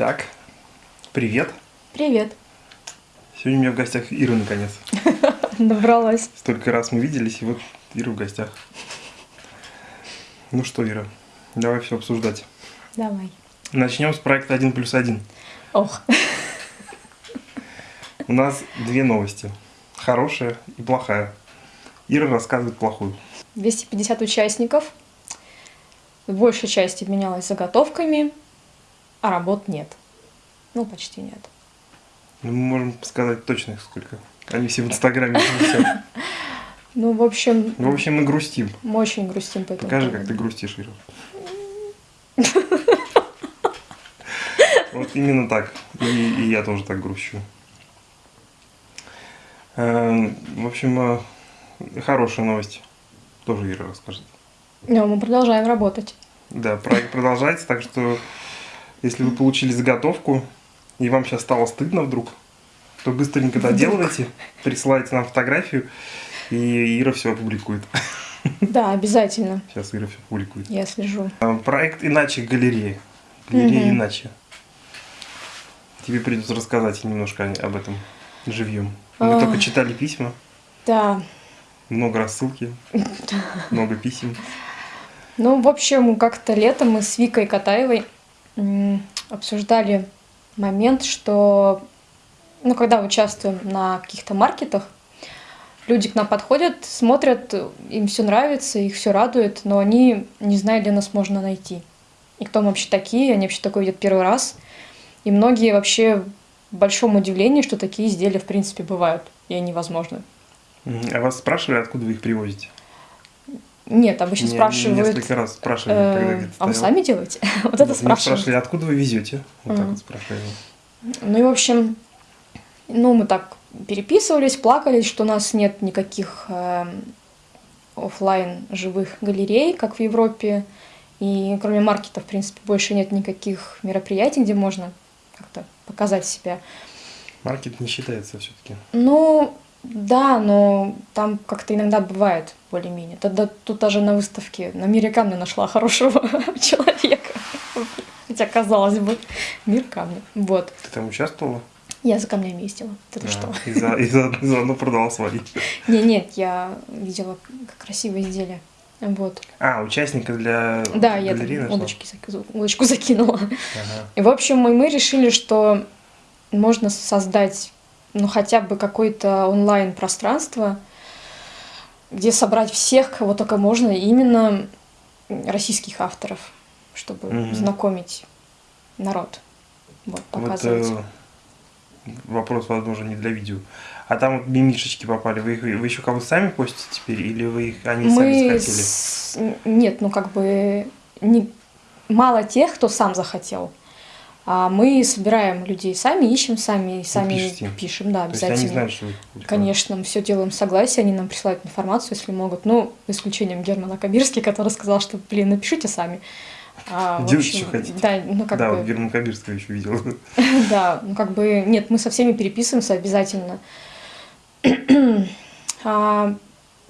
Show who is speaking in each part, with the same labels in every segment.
Speaker 1: Так, привет.
Speaker 2: Привет.
Speaker 1: Сегодня у меня в гостях Ира наконец.
Speaker 2: Добралась.
Speaker 1: Столько раз мы виделись, и вот Ира в гостях. Ну что, Ира, давай все обсуждать.
Speaker 2: Давай.
Speaker 1: Начнем с проекта 1 плюс 1.
Speaker 2: Ох.
Speaker 1: У нас две новости. Хорошая и плохая. Ира рассказывает плохую.
Speaker 2: 250 участников. В большей части менялась заготовками, а работ нет. Ну, почти нет.
Speaker 1: Ну, мы можем сказать точно их сколько. Они все в Инстаграме.
Speaker 2: Ну, в общем,
Speaker 1: В общем, мы грустим.
Speaker 2: мы очень грустим по этому
Speaker 1: Покажи, как ты грустишь, Ира. Вот именно так. И, и я тоже так грущу. Эм, В общем, э, хорошая новость. Тоже Ира расскажет.
Speaker 2: Но мы продолжаем работать.
Speaker 1: Да, проект продолжается, так что если вы получили заготовку, и вам сейчас стало стыдно вдруг, то быстренько доделывайте, присылайте нам фотографию, и Ира все опубликует.
Speaker 2: Да, обязательно.
Speaker 1: Сейчас Ира все публикует.
Speaker 2: Я слежу.
Speaker 1: А, Проект «Иначе галерея». Галерея
Speaker 2: Мгм.
Speaker 1: «Иначе». Тебе придется рассказать немножко об этом живьем. Мы
Speaker 2: А.
Speaker 1: только читали письма,
Speaker 2: Да.
Speaker 1: много рассылки, много писем.
Speaker 2: Ну, в общем, как-то летом мы с Викой Катаевой обсуждали момент, что, ну, когда участвуем на каких-то маркетах, люди к нам подходят, смотрят, им все нравится, их все радует, но они не знают, где нас можно найти. И кто мы вообще такие, они вообще такое видят первый раз. И многие вообще в большом удивлении, что такие изделия в принципе бывают, и они возможны.
Speaker 1: А вас спрашивали, откуда вы их привозите?
Speaker 2: Нет, обычно
Speaker 1: Меня
Speaker 2: спрашивают,
Speaker 1: Несколько раз спрашивали,
Speaker 2: э,
Speaker 1: когда где-то
Speaker 2: а вы сами делаете? Вот это спрашивают.
Speaker 1: спрашивали, откуда вы везете? Вот так вот спрашивали.
Speaker 2: Ну и, в общем, ну, мы так переписывались, плакались, что у нас нет никаких офлайн живых галерей, как в Европе. И кроме маркета, в принципе, больше нет никаких мероприятий, где можно как-то показать себя.
Speaker 1: Маркет не считается все-таки.
Speaker 2: Ну, да, но там как-то иногда бывает более-менее. Тогда тут даже на выставке на мире камня нашла хорошего человека. Хотя, казалось бы, мир камня. Вот.
Speaker 1: Ты там участвовала?
Speaker 2: Я за камнями ездила. Это
Speaker 1: А,
Speaker 2: что?
Speaker 1: И, за- и за- и заодно продала свои.
Speaker 2: Не, нет, я видела как красивое изделие. Вот.
Speaker 1: А, участника для
Speaker 2: Да, я там удочки, удочку закинула.
Speaker 1: Ага.
Speaker 2: И, в общем, мы, мы решили, что можно создать ну, хотя бы какое-то онлайн-пространство, где собрать всех, кого только можно, именно российских авторов, чтобы
Speaker 1: Мгм.
Speaker 2: знакомить народ. Вот,
Speaker 1: Вот
Speaker 2: показывать.
Speaker 1: э, вопрос, возможно, не для видео. А там вот мимишечки попали. Вы, их, вы еще кого сами постите теперь? Или вы их, они сами
Speaker 2: Мы
Speaker 1: захотели?
Speaker 2: с- Нет, ну как бы не... мало тех, кто сам захотел. А мы собираем людей сами, ищем сами, и сами
Speaker 1: пишете им?
Speaker 2: пишем, да,
Speaker 1: То есть они
Speaker 2: обязательно.
Speaker 1: знают, что вы
Speaker 2: Конечно, мы все делаем в согласии, они нам присылают информацию, если могут. Ну, исключением Германа Кабирский, который сказал, что, блин, напишите сами. А,
Speaker 1: Делайте,
Speaker 2: общем,
Speaker 1: что хотите.
Speaker 2: Да, ну как
Speaker 1: да,
Speaker 2: бы,
Speaker 1: Герман Кабирского еще видел.
Speaker 2: да, ну как бы, нет, мы со всеми переписываемся обязательно. а,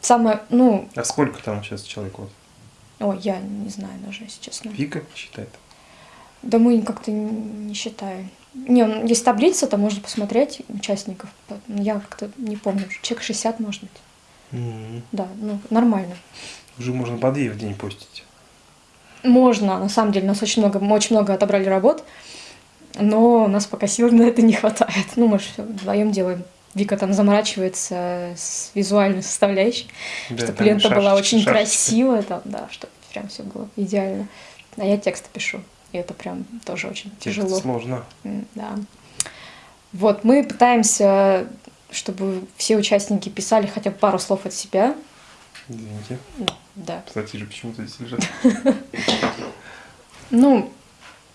Speaker 2: самое, ну,
Speaker 1: А сколько там сейчас человек? Вот?
Speaker 2: ой, я не знаю даже, если честно.
Speaker 1: Вика считает.
Speaker 2: Да мы как-то не считаем. Не, ну, есть таблица, там можно посмотреть участников. Я как-то не помню, человек 60, может быть.
Speaker 1: М.
Speaker 2: Да, ну, нормально.
Speaker 1: Уже можно по две в день постить.
Speaker 2: Можно, на самом деле, нас очень много, мы очень много отобрали работ, но у нас пока сил на это не хватает. Ну, мы же вдвоем делаем. Вика там заморачивается с визуальной составляющей,
Speaker 1: Да,
Speaker 2: чтобы лента была
Speaker 1: шашечки,
Speaker 2: очень
Speaker 1: шашечки.
Speaker 2: красивая, там, да, чтобы прям все было идеально. А я тексты пишу, и это прям тоже очень
Speaker 1: Текст
Speaker 2: тяжело.
Speaker 1: сложно.
Speaker 2: Да. Вот, мы пытаемся, чтобы все участники писали хотя бы пару слов от себя.
Speaker 1: Извините.
Speaker 2: Да.
Speaker 1: Кстати же почему-то здесь лежат.
Speaker 2: Ну,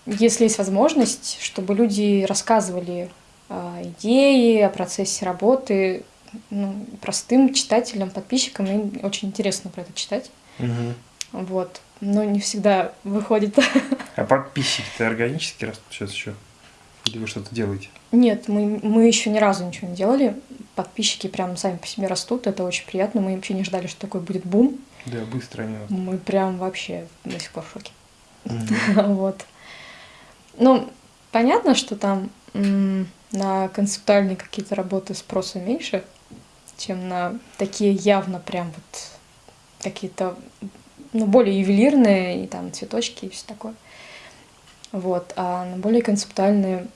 Speaker 2: если есть возможность, чтобы люди рассказывали о идее, о процессе работы, ну, простым читателям, подписчикам, им очень интересно про это читать.
Speaker 1: Мгм.
Speaker 2: Вот. Но не всегда выходит.
Speaker 1: А подписчики-то органически растут сейчас еще? Или вы что-то делаете?
Speaker 2: Нет, мы, мы еще ни разу ничего не делали. Подписчики прям сами по себе растут, это очень приятно. Мы вообще не ждали, что такой будет бум.
Speaker 1: Да, быстро они.
Speaker 2: Мы прям вообще до сих пор в шоке. Вот. Ну, понятно, что там на концептуальные какие-то работы спроса меньше, чем на такие явно прям вот какие-то ну, более ювелирные, и там цветочки и все такое. Вот, а на более концептуальные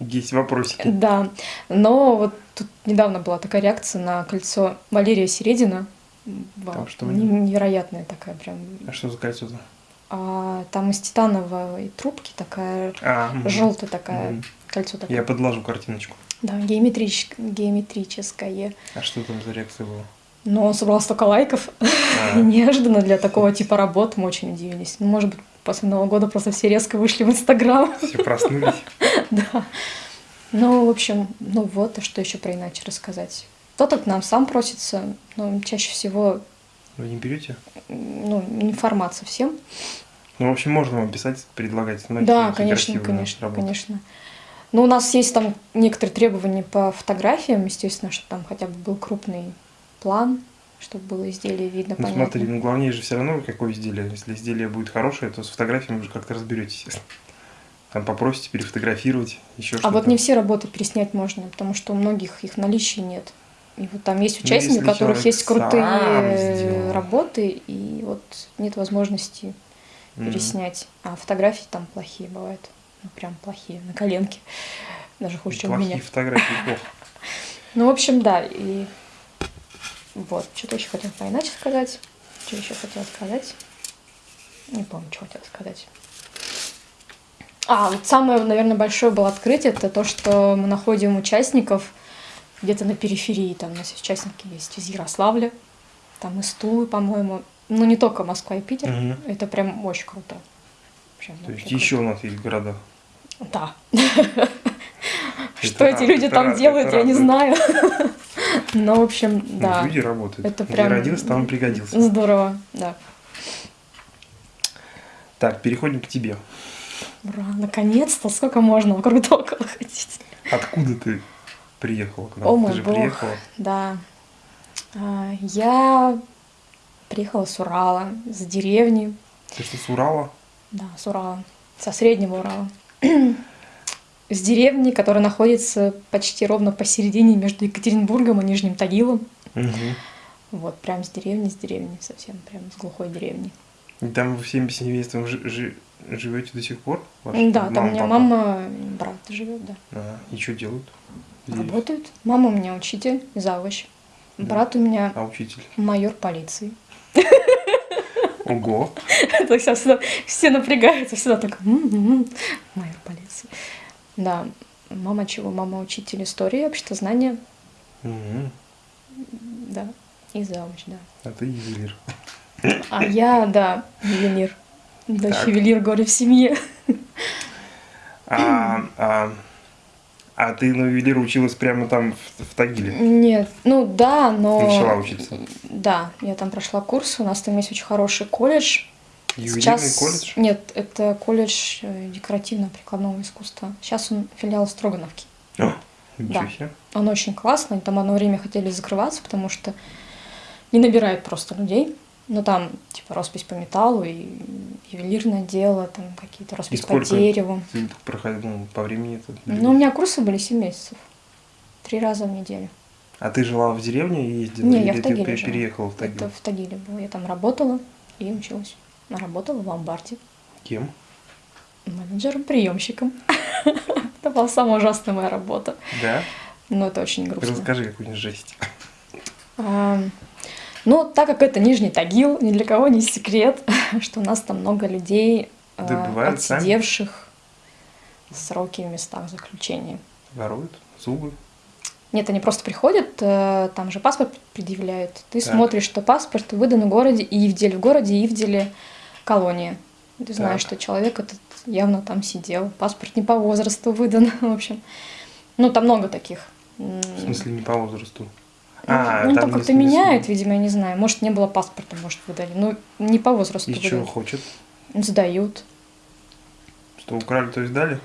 Speaker 1: Есть вопросики.
Speaker 2: Да, но вот тут недавно была такая реакция на кольцо Валерия Середина. Вау,
Speaker 1: Там что
Speaker 2: невероятная такая прям.
Speaker 1: А что за кольцо-то?
Speaker 2: А, там из титановой трубки такая
Speaker 1: А,
Speaker 2: желтая такая
Speaker 1: Мгм.
Speaker 2: кольцо такое.
Speaker 1: Я подложу картиночку.
Speaker 2: Да, геометрич- геометрическое.
Speaker 1: А что там за реакция была?
Speaker 2: Но он собрал столько лайков.
Speaker 1: А,
Speaker 2: Неожиданно для такого типа работ мы очень удивились. Ну, может быть, после Нового года просто все резко вышли в Инстаграм.
Speaker 1: все проснулись.
Speaker 2: Да. Ну, в общем, ну вот, а что еще про иначе рассказать? Кто-то к нам сам просится, но чаще всего,
Speaker 1: Вы не берете?
Speaker 2: ну, не формат совсем.
Speaker 1: Ну, в общем, можно вам писать, предлагать. Ну,
Speaker 2: да, конечно, конечно, конечно. Но у нас есть там некоторые требования по фотографиям, естественно, что там хотя бы был крупный план, чтобы было изделие видно,
Speaker 1: Ну,
Speaker 2: понятно.
Speaker 1: смотри, ну, главнее же все равно, какое изделие. Если изделие будет хорошее, то с фотографией вы же как-то разберетесь. Там попросите перефотографировать, еще
Speaker 2: а
Speaker 1: что-то.
Speaker 2: вот не все работы переснять можно, потому что у многих их наличия нет. И вот там есть
Speaker 1: Ну,
Speaker 2: участники, у которых есть крутые работы, и вот нет возможности
Speaker 1: М.
Speaker 2: переснять. А фотографии там плохие бывают. Ну, прям плохие, на коленке. Даже хуже, чем у
Speaker 1: Плохие
Speaker 2: меня.
Speaker 1: фотографии плохо.
Speaker 2: Ну, в общем, да, и вот, что-то еще хотела поиначе сказать. Что еще хотела сказать? Не помню, что хотела сказать. А, вот самое, наверное, большое было открытие, это то, что мы находим участников где-то на периферии. Там у нас участники есть из Ярославля, там из Тулы, по-моему. Ну, не только Москва и Питер.
Speaker 1: Мгм.
Speaker 2: Это прям очень круто. Прям
Speaker 1: То есть
Speaker 2: вообще
Speaker 1: еще у нас есть города.
Speaker 2: круто. Да. Что эти люди там делают, я не знаю. Но, в общем,
Speaker 1: Ну,
Speaker 2: да.
Speaker 1: Люди работают.
Speaker 2: Это
Speaker 1: Где
Speaker 2: прям-
Speaker 1: родился, там и пригодился.
Speaker 2: Здорово, да.
Speaker 1: Так, переходим к тебе.
Speaker 2: Ура, наконец-то, сколько можно вокруг да около ходить.
Speaker 1: Откуда ты приехала к нам?
Speaker 2: О
Speaker 1: ты
Speaker 2: мой
Speaker 1: же
Speaker 2: бог.
Speaker 1: приехала.
Speaker 2: Да. А, Я приехала с Урала, с деревни.
Speaker 1: Ты что, с Урала?
Speaker 2: Да, с Урала, со среднего Урала. С деревни, которая находится почти ровно посередине между Екатеринбургом и Нижним Тагилом.
Speaker 1: Мгм.
Speaker 2: Вот, прям с деревни, с деревни, совсем прям с глухой деревни.
Speaker 1: И там вы всеми семейством жи- жи- живете до сих пор? Ваши
Speaker 2: Да, там у меня
Speaker 1: папа?
Speaker 2: мама, брат живет, да.
Speaker 1: А, и что делают? Здесь?
Speaker 2: Работают. Мама у меня учитель, завуч.
Speaker 1: Да.
Speaker 2: Брат у меня
Speaker 1: А учитель?
Speaker 2: майор полиции.
Speaker 1: Ого!
Speaker 2: Все напрягаются, всегда так, «М-м-м, майор полиции. Да, мама чего? Мама учитель истории, обществознания,
Speaker 1: Мгм.
Speaker 2: да, и завуч, да.
Speaker 1: А ты ювелир.
Speaker 2: А я, да, ювелир. Да,
Speaker 1: Так.
Speaker 2: ювелир горе в семье.
Speaker 1: А, а, а ты на ювелира училась прямо там в, в Тагиле?
Speaker 2: Нет, ну да, но...
Speaker 1: Начала учиться?
Speaker 2: Да, я там прошла курс, у нас там есть очень хороший колледж.
Speaker 1: Ювелирный колледж?
Speaker 2: Нет, это колледж э, декоративно-прикладного искусства. Сейчас он филиал Строгановки.
Speaker 1: Ничего
Speaker 2: Да.
Speaker 1: себе.
Speaker 2: Он очень классный. Там одно время хотели закрываться, потому что не набирает просто людей. Ну, там, типа, роспись по металлу и ювелирное дело, там какие-то
Speaker 1: И
Speaker 2: роспись по
Speaker 1: сколько
Speaker 2: дереву.
Speaker 1: ты проходил ну, по времени это?
Speaker 2: Ну, у меня курсы были 7 месяцев. Три раза в неделю.
Speaker 1: А ты жила в деревне и ездила?
Speaker 2: Не, я в
Speaker 1: ты
Speaker 2: Тагиле жила.
Speaker 1: переехала в Тагил?
Speaker 2: Это в Тагиле было. Я там работала и училась. Работала в ломбарде.
Speaker 1: Кем?
Speaker 2: Менеджером-приемщиком. Это была самая ужасная моя работа.
Speaker 1: Да?
Speaker 2: Но это очень грустно.
Speaker 1: Расскажи какую-нибудь жесть.
Speaker 2: Ну, так как это Нижний Тагил, ни для кого не секрет, что у нас там много людей, а, отсидевших сроки в местах заключения.
Speaker 1: Воруют? Зубы?
Speaker 2: Нет, они просто приходят, э, там же паспорт предъявляют. Ты
Speaker 1: Так.
Speaker 2: смотришь, что паспорт выдан в городе Ивдель, в городе Ивделе колония. Ты знаешь,
Speaker 1: Так.
Speaker 2: что человек этот явно там сидел. Паспорт не по возрасту выдан, в общем. Ну, там много таких.
Speaker 1: В смысле, не по возрасту?
Speaker 2: Ну,
Speaker 1: А,
Speaker 2: ну,
Speaker 1: там
Speaker 2: там как-то меняют, видимо, я не знаю. Может, не было паспорта, может, выдали. Ну, не по возрасту
Speaker 1: И что
Speaker 2: выдали.
Speaker 1: хочет?
Speaker 2: Сдают.
Speaker 1: Что украли, то есть дали?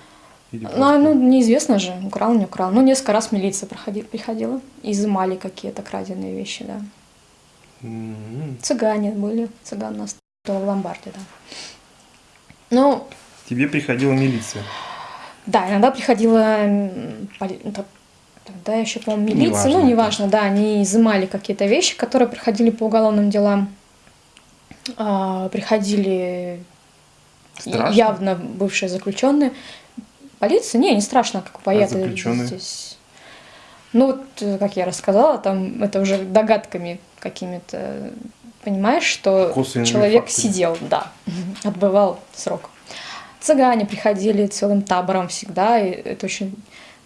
Speaker 1: Или
Speaker 2: Ну, а,
Speaker 1: просто-
Speaker 2: ну, неизвестно же, украл, не украл. Ну, несколько раз милиция проходи, приходила, изымали какие-то краденые вещи, да.
Speaker 1: М,
Speaker 2: Цыгане были, цыган у нас в ломбарде, да. Ну,
Speaker 1: Тебе приходила милиция.
Speaker 2: Да, иногда приходила ну, тогда еще, по-моему, милиция,
Speaker 1: Неважно,
Speaker 2: ну, неважно, да, они изымали какие-то вещи, которые приходили по уголовным делам. А, приходили
Speaker 1: Страшно?
Speaker 2: явно бывшие заключенные. Полиция? Не, не страшно, как поят
Speaker 1: заключенные?
Speaker 2: здесь. Ну, вот, э, как я рассказала, там это уже догадками какими-то, понимаешь, что
Speaker 1: Косвенными
Speaker 2: человек
Speaker 1: фактами.
Speaker 2: сидел, да, отбывал срок. Цыгане приходили целым табором всегда, и это очень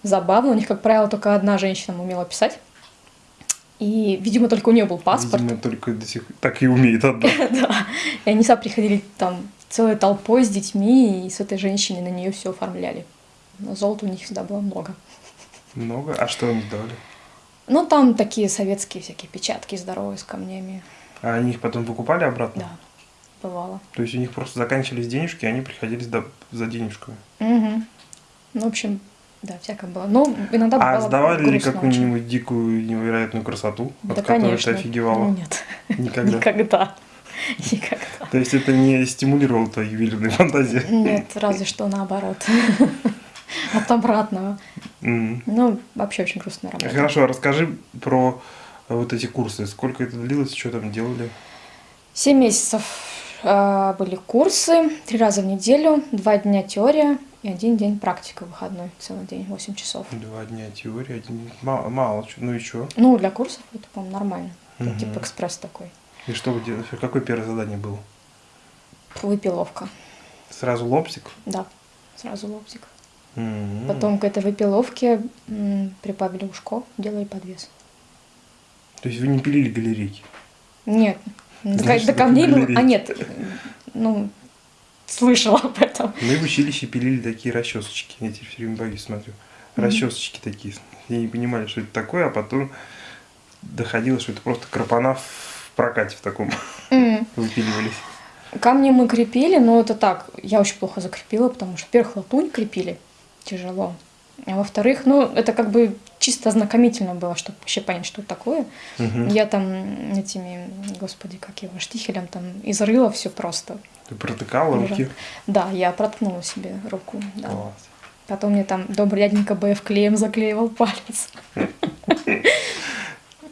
Speaker 2: забавно. У них, как правило, только одна женщина умела писать. И, видимо, только у нее был паспорт.
Speaker 1: Видимо, только до сих так и умеет одна.
Speaker 2: Да. И они всегда приходили там целой толпой с детьми, и с этой женщиной на нее все оформляли. Но золота у них всегда было много.
Speaker 1: Много. А что они давали?
Speaker 2: Ну, там такие советские всякие печатки здоровые с камнями.
Speaker 1: А они их потом выкупали обратно?
Speaker 2: Да, бывало.
Speaker 1: То есть у них просто заканчивались денежки, и они приходили сда- за денежками.
Speaker 2: Мгм. Ну, в общем, да, всякое было. Но иногда
Speaker 1: А сдавали ли
Speaker 2: очень.
Speaker 1: какую-нибудь дикую невероятную красоту,
Speaker 2: Да,
Speaker 1: от которой
Speaker 2: конечно.
Speaker 1: ты офигевала?
Speaker 2: Нет,
Speaker 1: Никогда.
Speaker 2: никогда. Никогда.
Speaker 1: То есть это не стимулировало твои ювелирные фантазии?
Speaker 2: Нет, разве что наоборот. От обратного. Ну, вообще очень грустная работа.
Speaker 1: Хорошо, а расскажи про вот эти курсы. Сколько это длилось, что там делали?
Speaker 2: Семь месяцев э, были курсы, три раза в неделю, два дня теория и один день практика выходной, целый день, 8 часов.
Speaker 1: Два дня теории, один... Мало, мало чё- ну и что?
Speaker 2: Ну, для курсов это, по-моему, нормально. Это
Speaker 1: Мгм.
Speaker 2: Типа экспресс такой.
Speaker 1: И что вы делали? Какое первое задание было?
Speaker 2: Выпиловка.
Speaker 1: Сразу лобзик?
Speaker 2: Да, сразу лобзик.
Speaker 1: М.
Speaker 2: Потом к этой выпиловке прибавили ушко, делали подвес.
Speaker 1: То есть вы не пилили галерейки?
Speaker 2: Нет,
Speaker 1: что
Speaker 2: до камней, ну, а нет, ну, слышала об этом.
Speaker 1: Мы в училище пилили такие расчесочки. Я теперь все время боюсь, смотрю. Расчесочки такие. И не понимали, что это такое, а потом доходило, что это просто крапана в прокате в таком
Speaker 2: М.
Speaker 1: выпиливались.
Speaker 2: Камни мы крепили, но это так, я очень плохо закрепила, потому что, во-первых, латунь крепили тяжело, а во-вторых, ну, это как бы чисто ознакомительно было, чтобы вообще понять, что это такое.
Speaker 1: Мгм.
Speaker 2: Я там этими, господи, как его, штихелем там изрыла все просто.
Speaker 1: Ты протыкала
Speaker 2: Ужас.
Speaker 1: руки?
Speaker 2: Да, я проткнула себе руку, да.
Speaker 1: Класс.
Speaker 2: Потом мне там добрый дяденька БФ клеем заклеивал палец.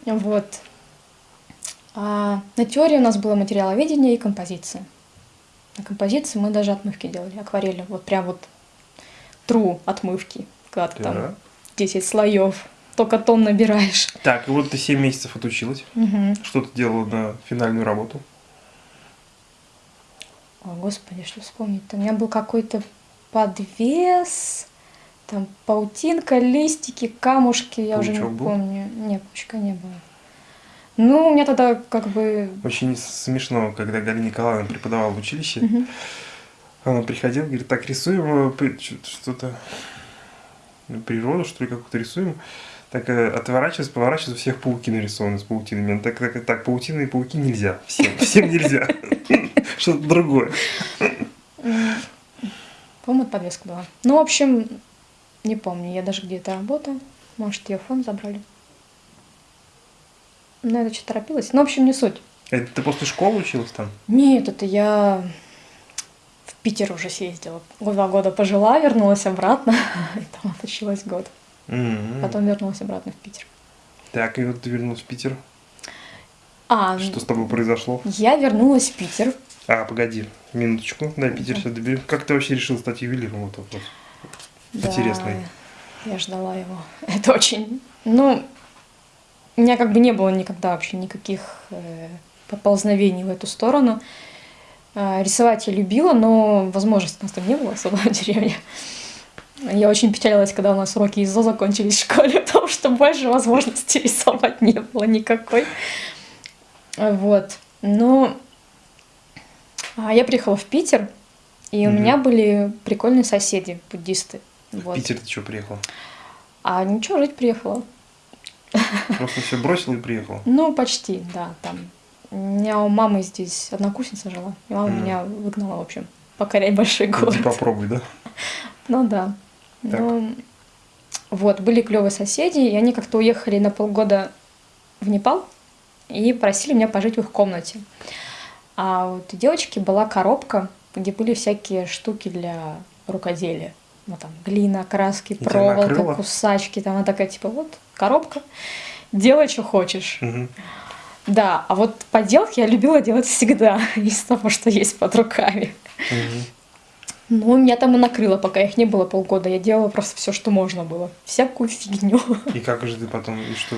Speaker 2: Вот. А на теории у нас было материаловедение и композиция. На композиции мы даже отмывки делали, акварели. Вот прям вот тру отмывки, когда ты там 10 слоев, только тон набираешь.
Speaker 1: Так, и вот ты 7 месяцев отучилась.
Speaker 2: Мгм.
Speaker 1: Что ты делала на финальную работу?
Speaker 2: О, господи, что вспомнить-то? У меня был какой-то подвес, там паутинка, листики, камушки, я уже не
Speaker 1: был?
Speaker 2: помню. Нет, паучка не было. Ну, у меня тогда как бы...
Speaker 1: Очень смешно, когда Галина Николаевна преподавала в училище.
Speaker 2: Мгм.
Speaker 1: Она приходила, говорит, так, рисуем э, что-то, природу, что ли, какую-то рисуем. Так э, отворачивается, поворачивается, у всех пауки нарисованы с паутинами. Так, так, так, паутины и пауки нельзя. Всем, всем нельзя. Что-то другое.
Speaker 2: По-моему, это подвеска была. Ну, в общем, не помню, я даже где-то работаю. Может, ее фон забрали. Ну, это что торопилась. Ну, в общем, не суть.
Speaker 1: Это ты после школы училась там?
Speaker 2: Нет, это я Питер уже съездила. Два года пожила, вернулась обратно. И там отучилась год.
Speaker 1: М.
Speaker 2: Потом вернулась обратно в Питер.
Speaker 1: Так, и вот ты вернулась в Питер.
Speaker 2: А,
Speaker 1: Что с тобой произошло?
Speaker 2: я вернулась в Питер.
Speaker 1: А, погоди, минуточку. Да, Питер сейчас доберем. Как ты вообще решил стать ювелиром? Вот вопрос. Интересный.
Speaker 2: Да, я ждала его. Это очень... Ну, у меня как бы не было никогда вообще никаких э, поползновений в эту сторону. А, рисовать я любила, но возможности у нас там не было особо в деревне. Я очень печалилась, когда у нас уроки ИЗО закончились в школе, потому что больше возможностей рисовать не было никакой. Вот. Но а, я приехала в Питер, и у
Speaker 1: Мгм.
Speaker 2: меня были прикольные соседи, буддисты.
Speaker 1: В
Speaker 2: Вот.
Speaker 1: Питер ты что, приехал?
Speaker 2: А ничего, жить приехала.
Speaker 1: Просто все бросил и приехал.
Speaker 2: Ну, почти, да, там. У меня у мамы здесь однокурсница жила, и мама
Speaker 1: Мгм.
Speaker 2: меня выгнала, в общем, покорять большой
Speaker 1: Иди
Speaker 2: город.
Speaker 1: попробуй, да?
Speaker 2: Ну да.
Speaker 1: Так.
Speaker 2: Ну, вот, были клевые соседи, и они как-то уехали на полгода в Непал и просили меня пожить в их комнате. А вот у девочки была коробка, где были всякие штуки для рукоделия. Ну, там, глина, краски,
Speaker 1: тебя
Speaker 2: проволока, кусачки. Там она такая, типа, вот, коробка, делай, что хочешь.
Speaker 1: Мгм.
Speaker 2: Да, а вот поделки я любила делать всегда, из того, что есть под руками.
Speaker 1: Мгм.
Speaker 2: Ну, меня там и накрыло, пока их не было полгода. Я делала просто все, что можно было. Всякую фигню.
Speaker 1: И как же ты потом, и что?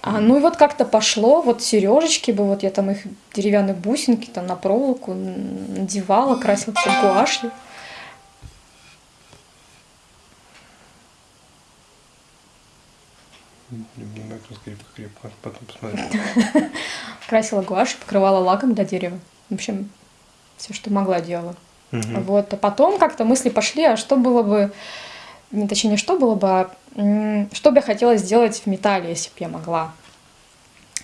Speaker 2: А, ну и вот как-то пошло, вот сережечки бы, вот я там их деревянные бусинки там на проволоку надевала, красила все гуашью.
Speaker 1: Обнимай крепко, крепко, потом посмотрим.
Speaker 2: Красила гуашью, покрывала лаком для дерева. В общем, все, что могла, делала.
Speaker 1: Мгм.
Speaker 2: Вот, а потом как-то мысли пошли, а что было бы, не точнее, не что было бы, а что бы я хотела сделать в металле, если бы я могла.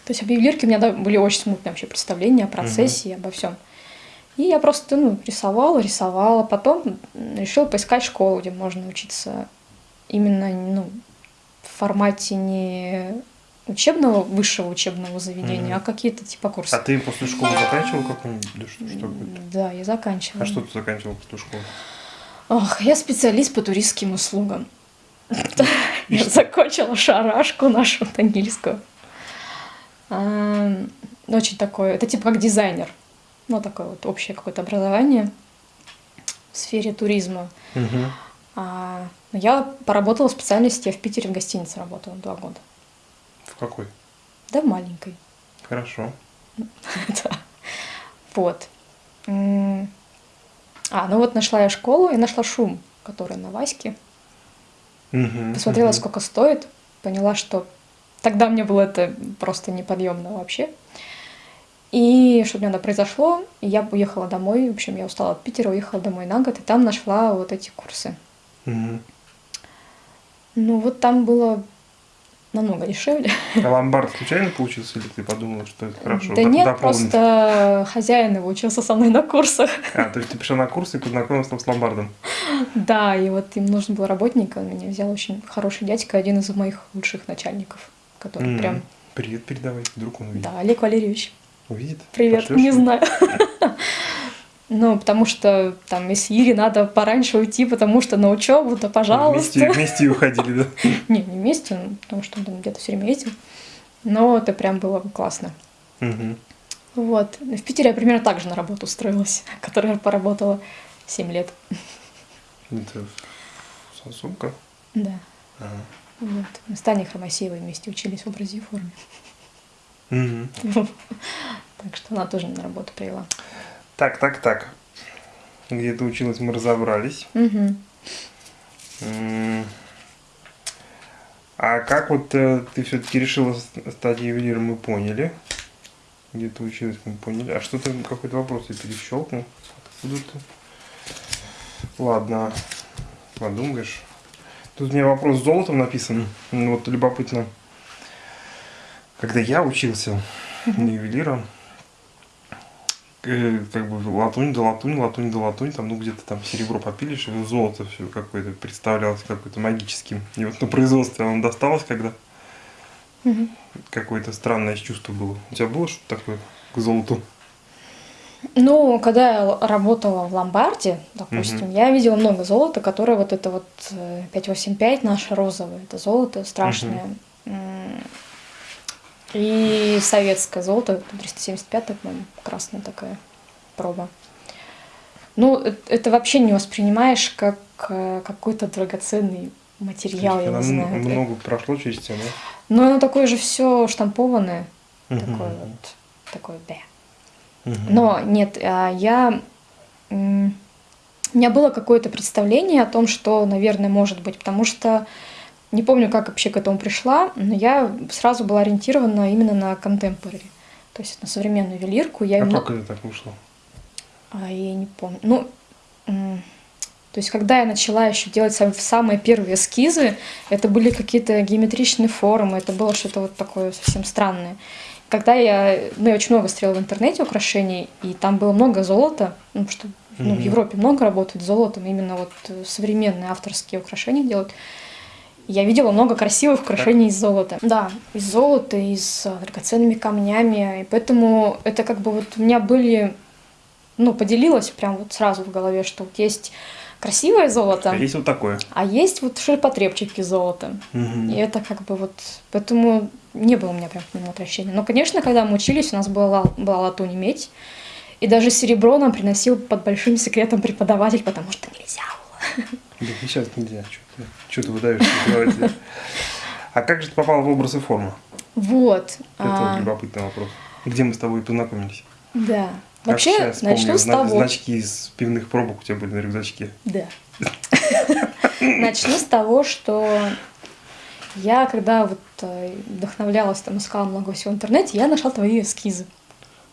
Speaker 2: То есть об ювелирке у меня да, были очень смутные вообще представления о процессе и обо всем. И я просто ну, рисовала, рисовала. Потом решила поискать школу, где можно учиться именно ну, в формате не учебного, высшего учебного заведения,
Speaker 1: Мгм.
Speaker 2: а какие-то типа курсы.
Speaker 1: А ты после школы заканчивал какую-нибудь? Что, что?
Speaker 2: Да, я заканчивала.
Speaker 1: А что ты заканчивал после школы?
Speaker 2: Ох, я специалист по туристским услугам. Я закончила шарашку нашу танильскую. Ам, Очень такое, это типа как дизайнер. Ну, такое вот общее какое-то образование в сфере туризма. А, я поработала в специальности, я в Питере в гостинице работала два года.
Speaker 1: Какой?
Speaker 2: Да, в маленькой.
Speaker 1: Хорошо.
Speaker 2: Да. Вот. А, ну вот нашла я школу и нашла шум, который на Ваське. Посмотрела, сколько стоит, поняла, что тогда мне было это просто неподъемно вообще. И что у меня надо произошло, я уехала домой. В общем, я устала от Питера, уехала домой на год, и там нашла вот эти курсы.
Speaker 1: Мгм.
Speaker 2: Ну, вот там было намного дешевле.
Speaker 1: А ломбард случайно получился, или ты подумала, что это хорошо?
Speaker 2: да нет,
Speaker 1: дополнить?
Speaker 2: просто хозяин его учился со мной на курсах.
Speaker 1: А, то есть ты пришла на курс и познакомилась там с ломбардом?
Speaker 2: Да, и вот им нужен был работник, он меня взял очень хороший дядька, один из моих лучших начальников, который
Speaker 1: М.
Speaker 2: прям...
Speaker 1: Привет передавай, вдруг он увидит.
Speaker 2: Да, Олег Валерьевич.
Speaker 1: Увидит?
Speaker 2: Привет,
Speaker 1: Пошлёшь
Speaker 2: не
Speaker 1: ему?
Speaker 2: знаю. Ну, потому что там из Ири надо пораньше уйти, потому что на учебу, то пожалуйста.
Speaker 1: Вместе, вместе уходили, да?
Speaker 2: Не, не вместе, ну, потому что он где-то все время ездил. Но это прям было классно. Вот. В Питере я примерно так же на работу устроилась, которая поработала 7 лет.
Speaker 1: Это сосумка?
Speaker 2: Да.
Speaker 1: Ага.
Speaker 2: Вот. Мы с Таней Хромосеевой вместе учились в образе и форме. Так что она тоже на работу привела.
Speaker 1: Так, так, так. Где ты училась, мы разобрались. А как вот э, ты все-таки решила стать ювелиром, мы поняли. Где ты училась, мы поняли. А что ты какой-то вопрос я перещелкнул? Откуда ты? Ладно, подумаешь. Тут у меня вопрос с золотом написан. Вот любопытно. Когда я учился на ювелира, как бы латунь да латунь, латунь да латунь, там, ну, где-то там серебро попилишь, и золото все какое-то представлялось какое-то магическим. И вот на производстве оно досталось, когда
Speaker 2: Мгм.
Speaker 1: какое-то странное чувство было. У тебя было что-то такое к золоту?
Speaker 2: Ну, когда я работала в ломбарде, допустим,
Speaker 1: Мгм.
Speaker 2: я видела много золота, которое вот это вот э, 585 наше розовое, это золото страшное. М, И советское золото, 375, по-моему, красная такая проба. Ну, э- это вообще не воспринимаешь как э, какой-то драгоценный материал, я не знаю.
Speaker 1: много прошло через тебя, да?
Speaker 2: Но оно такое же все штампованное, такое
Speaker 1: Мгм.
Speaker 2: вот, такое, да. Но нет, а, я... У меня было какое-то представление о том, что, наверное, может быть, потому что не помню, как вообще к этому пришла, но я сразу была ориентирована именно на contemporary, то есть на современную ювелирку. Я
Speaker 1: А
Speaker 2: именно...
Speaker 1: как это так вышло?
Speaker 2: А, я не помню. Ну, то есть, когда я начала еще делать сам- самые первые эскизы, это были какие-то геометричные формы, это было что-то вот такое совсем странное. Когда я, ну, я очень много стрела в интернете украшений, и там было много золота, ну, что ну, в
Speaker 1: Мгм.
Speaker 2: Европе много работают с золотом, именно вот э, современные авторские украшения делают. Я видела много красивых украшений из золота. Да, из золота, и с э, драгоценными камнями. И поэтому это как бы вот у меня были ну, поделилась прям вот сразу в голове, что вот есть красивое золото,
Speaker 1: А есть вот такое.
Speaker 2: а есть вот ширпотребчики золота.
Speaker 1: Мгм.
Speaker 2: И это как бы вот... Поэтому не было у меня прям к нему отвращения. Но, конечно, когда мы учились, у нас была, была латунь и медь. И даже серебро нам приносил под большим секретом преподаватель, потому что нельзя было.
Speaker 1: Да сейчас нельзя. Что ты, выдаешь? А как же ты попал в образ и форму?
Speaker 2: Вот.
Speaker 1: Это
Speaker 2: а,
Speaker 1: любопытный вопрос. Где мы с тобой познакомились?
Speaker 2: да. Вообще, начну с того.
Speaker 1: Значки из пивных пробок у тебя были на рюкзачке.
Speaker 2: Да. Начну с того, что я, когда вот э, вдохновлялась, там, искала много всего в интернете, я нашла твои эскизы.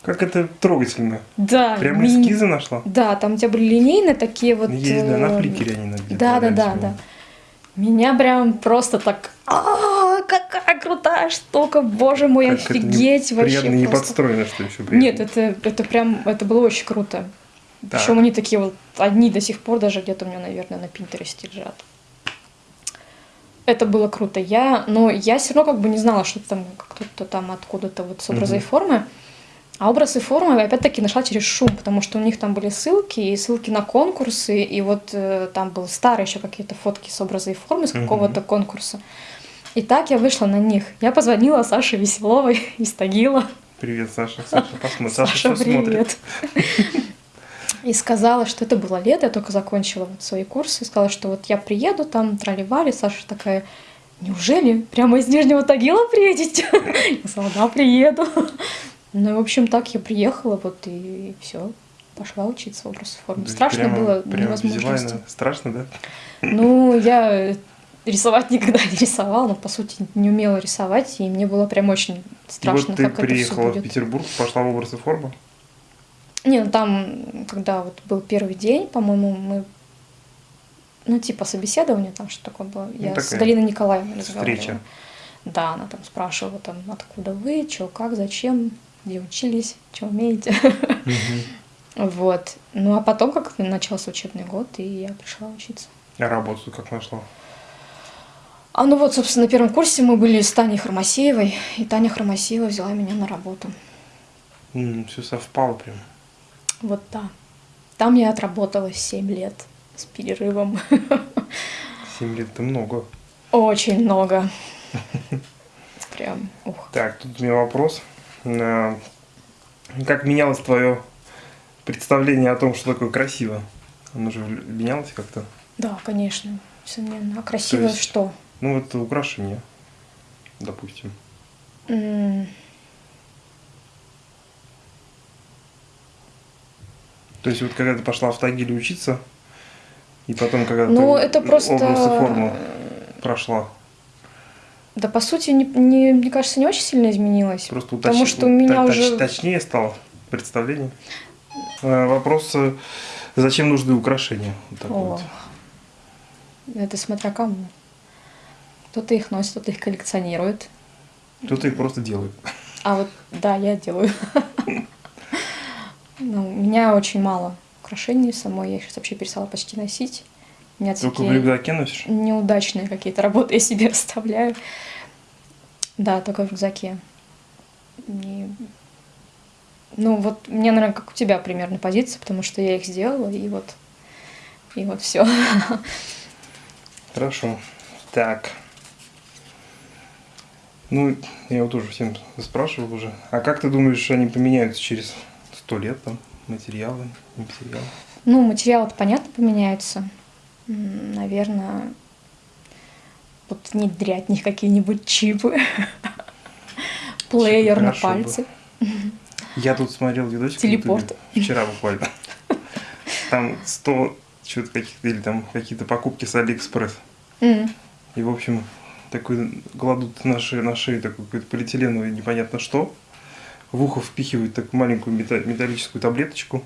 Speaker 1: Как это трогательно.
Speaker 2: Да.
Speaker 1: Прямо
Speaker 2: ми-
Speaker 1: эскизы нашла?
Speaker 2: Да, там у тебя были линейные такие вот...
Speaker 1: Есть, да, на
Speaker 2: э,
Speaker 1: фликере они на где-то
Speaker 2: Да, да, да, да. Меня прям просто так... «А, какая крутая штука, боже мой,
Speaker 1: Как
Speaker 2: офигеть вообще
Speaker 1: Приятно не
Speaker 2: просто».
Speaker 1: подстроено, что еще
Speaker 2: Нет, это, это прям, это было очень круто.
Speaker 1: Так.
Speaker 2: Причем они такие вот, одни до сих пор даже где-то у меня, наверное, на Пинтересте лежат. Это было круто. Я, но я все равно как бы не знала, что там кто-то там откуда-то вот с образа и
Speaker 1: Мгм.
Speaker 2: формы. А образ и форму я опять-таки нашла через шум, потому что у них там были ссылки, и ссылки на конкурсы, и вот э, там был старые еще какие-то фотки с образа и формы с какого-то конкурса. И так я вышла на них. Я позвонила Саше Веселовой из Тагила.
Speaker 1: Привет, Саша. Саша, посмотри. Саша,
Speaker 2: Саша,
Speaker 1: что смотрит?
Speaker 2: привет. И сказала, что это было лето, я только закончила вот свои курсы. И сказала, что вот я приеду там, траливали. Саша такая, неужели прямо из Нижнего Тагила приедете? Я сказала, да, приеду. Ну, и, в общем, так я приехала, вот и все. Пошла учиться образ и формы.
Speaker 1: То
Speaker 2: Страшно
Speaker 1: прямо-
Speaker 2: было
Speaker 1: прямо визуально страшно, да?
Speaker 2: Ну, я рисовать никогда не рисовала, но, по сути, не умела рисовать, и мне было прям очень
Speaker 1: И
Speaker 2: страшно,
Speaker 1: вот ты
Speaker 2: как это все
Speaker 1: приехала в. Петербург, пошла в образ и форму.
Speaker 2: Не, ну там, когда вот был первый день, по-моему, мы, ну, типа собеседование там что такое было. Я с
Speaker 1: такая
Speaker 2: Галиной Николаевной разговаривала.
Speaker 1: встреча.
Speaker 2: Да, она там спрашивала, там, откуда вы, что, как, зачем, где учились, что умеете. Вот. Ну, а потом как начался учебный год, и я пришла учиться.
Speaker 1: А работу как нашла?
Speaker 2: А ну вот, собственно, на первом курсе мы были с Таней Хромосеевой, и Таня Хромосеева взяла меня на работу.
Speaker 1: все совпало прям.
Speaker 2: Вот да. Там я отработала 7 лет с перерывом.
Speaker 1: Семь лет это много.
Speaker 2: Очень много. Прям, ух.
Speaker 1: Так, тут у меня вопрос. А, Как менялось твое представление о том, что такое красиво? Оно же менялось как-то?
Speaker 2: Да, конечно, несомненно. А красиво
Speaker 1: есть-
Speaker 2: что?
Speaker 1: Ну, вот украшение, допустим.
Speaker 2: М,
Speaker 1: То есть вот когда ты пошла в Тагиле учиться, и потом, когда
Speaker 2: Ну,
Speaker 1: ты
Speaker 2: это просто...
Speaker 1: образ и форму прошла,
Speaker 2: Да, по сути, не, не- мне кажется, не очень сильно изменилось.
Speaker 1: просто уточ-
Speaker 2: Потому что у меня
Speaker 1: точ-
Speaker 2: уже-
Speaker 1: точнее стало представление. А, Вопрос, э, зачем нужны украшения? Вот
Speaker 2: О,
Speaker 1: вот.
Speaker 2: это смотря кому. Кто-то их носит, кто-то их коллекционирует.
Speaker 1: Кто-то их просто делает.
Speaker 2: А вот, да, я делаю. Ну, у меня очень мало украшений самой. Я их сейчас вообще перестала почти носить. У меня
Speaker 1: Только в рюкзаке носишь?
Speaker 2: неудачные какие-то работы я себе оставляю. Да, только в рюкзаке. Не- Ну, вот меня, наверное, как у тебя примерно позиция, потому что я их сделала, и вот, и вот все.
Speaker 1: Хорошо. Так. Ну, я его тоже всем спрашивал уже. А как ты думаешь, они поменяются через сто лет там? Материалы, материалы?
Speaker 2: Ну, материалы понятно поменяются. Наверное, вот внедрять них какие-нибудь чипы. Плеер на пальце.
Speaker 1: Я тут смотрел видосик
Speaker 2: Телепорт.
Speaker 1: Вчера буквально. Там 100 что-то каких-то, или там какие-то покупки с Алиэкспресс. И, в общем, такой кладут на шею, на шею такую какую-то полиэтиленовую непонятно что. В ухо впихивают такую маленькую мета- металлическую таблеточку.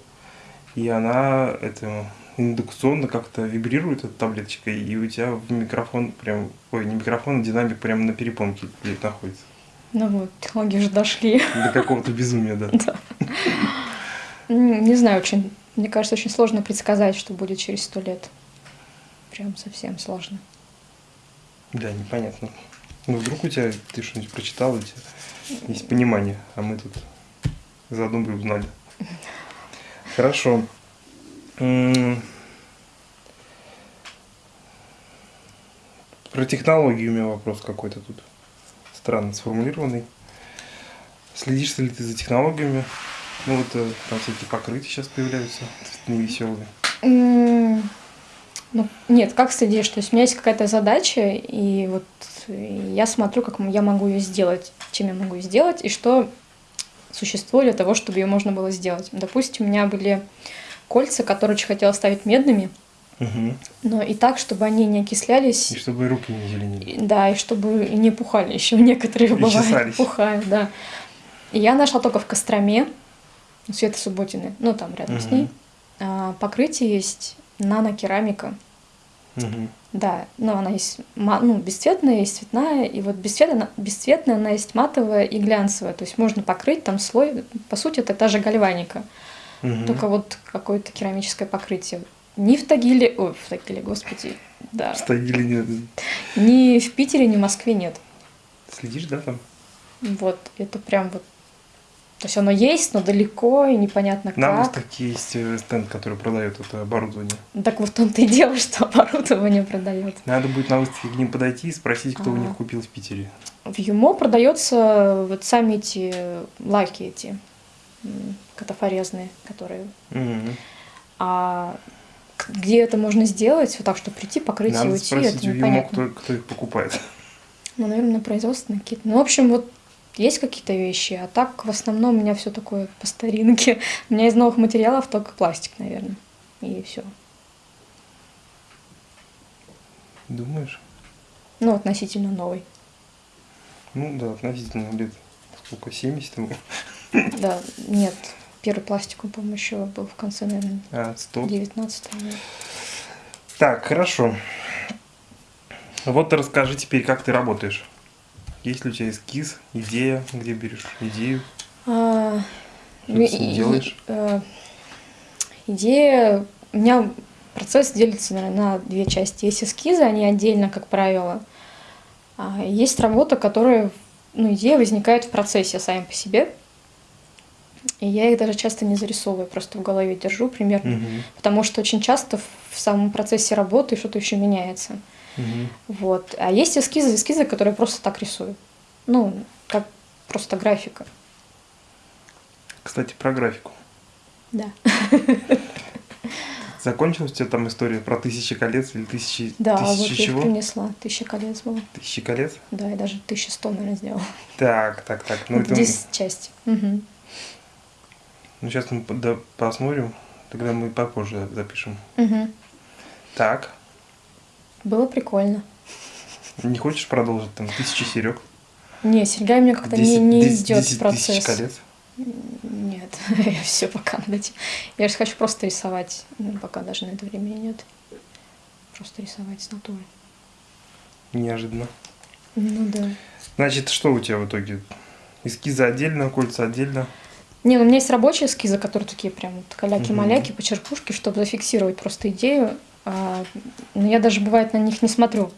Speaker 1: И она это индукционно как-то вибрирует эта таблеточка, и у тебя в микрофон прям, ой, не микрофон, а динамик прямо на перепонке находится.
Speaker 2: Ну вот, технологии уже дошли.
Speaker 1: До какого-то безумия, да.
Speaker 2: М, Не знаю, очень, мне кажется, очень сложно предсказать, что будет через сто лет. Прям совсем сложно.
Speaker 1: Да, непонятно. Ну, вдруг у тебя, ты что-нибудь прочитал, у тебя есть понимание, а мы тут заодно бы узнали. Хорошо. Про технологии у меня вопрос какой-то тут странно сформулированный. Следишь ли ты за технологиями? Ну вот э, там всякие покрытия сейчас появляются, невеселые.
Speaker 2: Ну, нет, как следишь? То есть у меня есть какая-то задача, и вот я смотрю, как я могу ее сделать, чем я могу ее сделать, и что существует для того, чтобы ее можно было сделать. Допустим, у меня были кольца, которые очень хотела ставить медными,
Speaker 1: Угу.
Speaker 2: но и так, чтобы они не окислялись,
Speaker 1: И чтобы руки не зеленели.
Speaker 2: да, и чтобы не пухали. Еще некоторые
Speaker 1: И
Speaker 2: бывают
Speaker 1: чесались.
Speaker 2: пухают, да. И я нашла только в Костроме, у Светы Субботиной, ну там рядом с
Speaker 1: Мгм.
Speaker 2: ней, а, покрытие есть нанокерамика.
Speaker 1: Мгм.
Speaker 2: Да, но она есть ну, бесцветная, есть цветная, и вот бесцветная, бесцветная она есть матовая и глянцевая, то есть можно покрыть там слой, по сути, это та же гальваника,
Speaker 1: Мгм.
Speaker 2: только вот какое-то керамическое покрытие. Ни в Тагиле, ой, в Тагиле, господи, да,
Speaker 1: Стагили не...
Speaker 2: ни в Питере, ни в Москве нет.
Speaker 1: Следишь, да, там?
Speaker 2: Вот, это прям вот, то есть оно есть, но далеко и непонятно
Speaker 1: На
Speaker 2: как.
Speaker 1: выставке есть э, стенд, который продает это оборудование.
Speaker 2: Так вот в том-то и дело, что оборудование продает.
Speaker 1: Надо будет на выставке к ним подойти и спросить, кто у
Speaker 2: А.
Speaker 1: них купил в Питере.
Speaker 2: В ЮМО продается вот сами эти лаки эти катафорезные, которые.
Speaker 1: Мгм.
Speaker 2: А где это можно сделать, вот так, что прийти, покрыть и
Speaker 1: Надо
Speaker 2: уйти,
Speaker 1: спросить
Speaker 2: это непонятно.
Speaker 1: кто, кто их покупает.
Speaker 2: Ну, наверное, производственные какие-то. Ну, в общем, вот есть какие-то вещи, а так в основном у меня все такое по старинке. У меня из новых материалов только пластик, наверное. И все.
Speaker 1: Думаешь?
Speaker 2: Ну, относительно новый.
Speaker 1: Ну да, относительно лет сколько, 70 ему?
Speaker 2: Да, нет. Первый пластик, он, по-моему, еще был в конце, наверное,
Speaker 1: А, 100.
Speaker 2: 19 века.
Speaker 1: Так, хорошо. Вот расскажи теперь, как ты работаешь. Есть ли у тебя эскиз, идея, где берешь идею?
Speaker 2: А,
Speaker 1: Что ты с
Speaker 2: и-
Speaker 1: делаешь?
Speaker 2: э, идея... У меня процесс делится, наверное, на две части. Есть эскизы, они отдельно, как правило. А есть работа, которая... Ну, идея возникает в процессе сами по себе. И я их даже часто не зарисовываю, просто в голове держу примерно.
Speaker 1: Мгм,
Speaker 2: Потому что очень часто в самом процессе работы что-то еще меняется.
Speaker 1: мгм.
Speaker 2: Вот. А есть эскизы, эскизы, которые я просто так рисую. Ну, как просто графика.
Speaker 1: Кстати, про графику.
Speaker 2: Да.
Speaker 1: Закончилась у тебя там история про тысячи колец или тысячи,
Speaker 2: Да, вот
Speaker 1: тысячи
Speaker 2: я их
Speaker 1: чего?
Speaker 2: принесла. Тысяча колец было.
Speaker 1: Тысячи колец?
Speaker 2: Да, и даже 1100, наверное, сделала.
Speaker 1: Так, так, так. Ну,
Speaker 2: Вот
Speaker 1: это,
Speaker 2: Здесь часть. Мгм.
Speaker 1: Ну сейчас мы посмотрим, тогда мы попозже запишем.
Speaker 2: Мгм.
Speaker 1: Так,
Speaker 2: Было прикольно.
Speaker 1: не хочешь продолжить там тысячи серег?
Speaker 2: Не, серьга меня как-то не,
Speaker 1: 10
Speaker 2: не
Speaker 1: 10
Speaker 2: идет
Speaker 1: 10
Speaker 2: в процесс.
Speaker 1: тысяч колец?
Speaker 2: Нет, я все пока этим. Я же хочу просто рисовать. Ну, пока даже на это времени нет. Просто рисовать с натуры.
Speaker 1: Неожиданно.
Speaker 2: Ну да.
Speaker 1: Значит, что у тебя в итоге? Эскизы отдельно, кольца отдельно.
Speaker 2: Не, ну у меня есть рабочие эскизы, которые такие прям вот каляки-маляки,
Speaker 1: Мгм.
Speaker 2: почерпушки, чтобы зафиксировать просто идею. А, но я даже бывает на них не смотрю.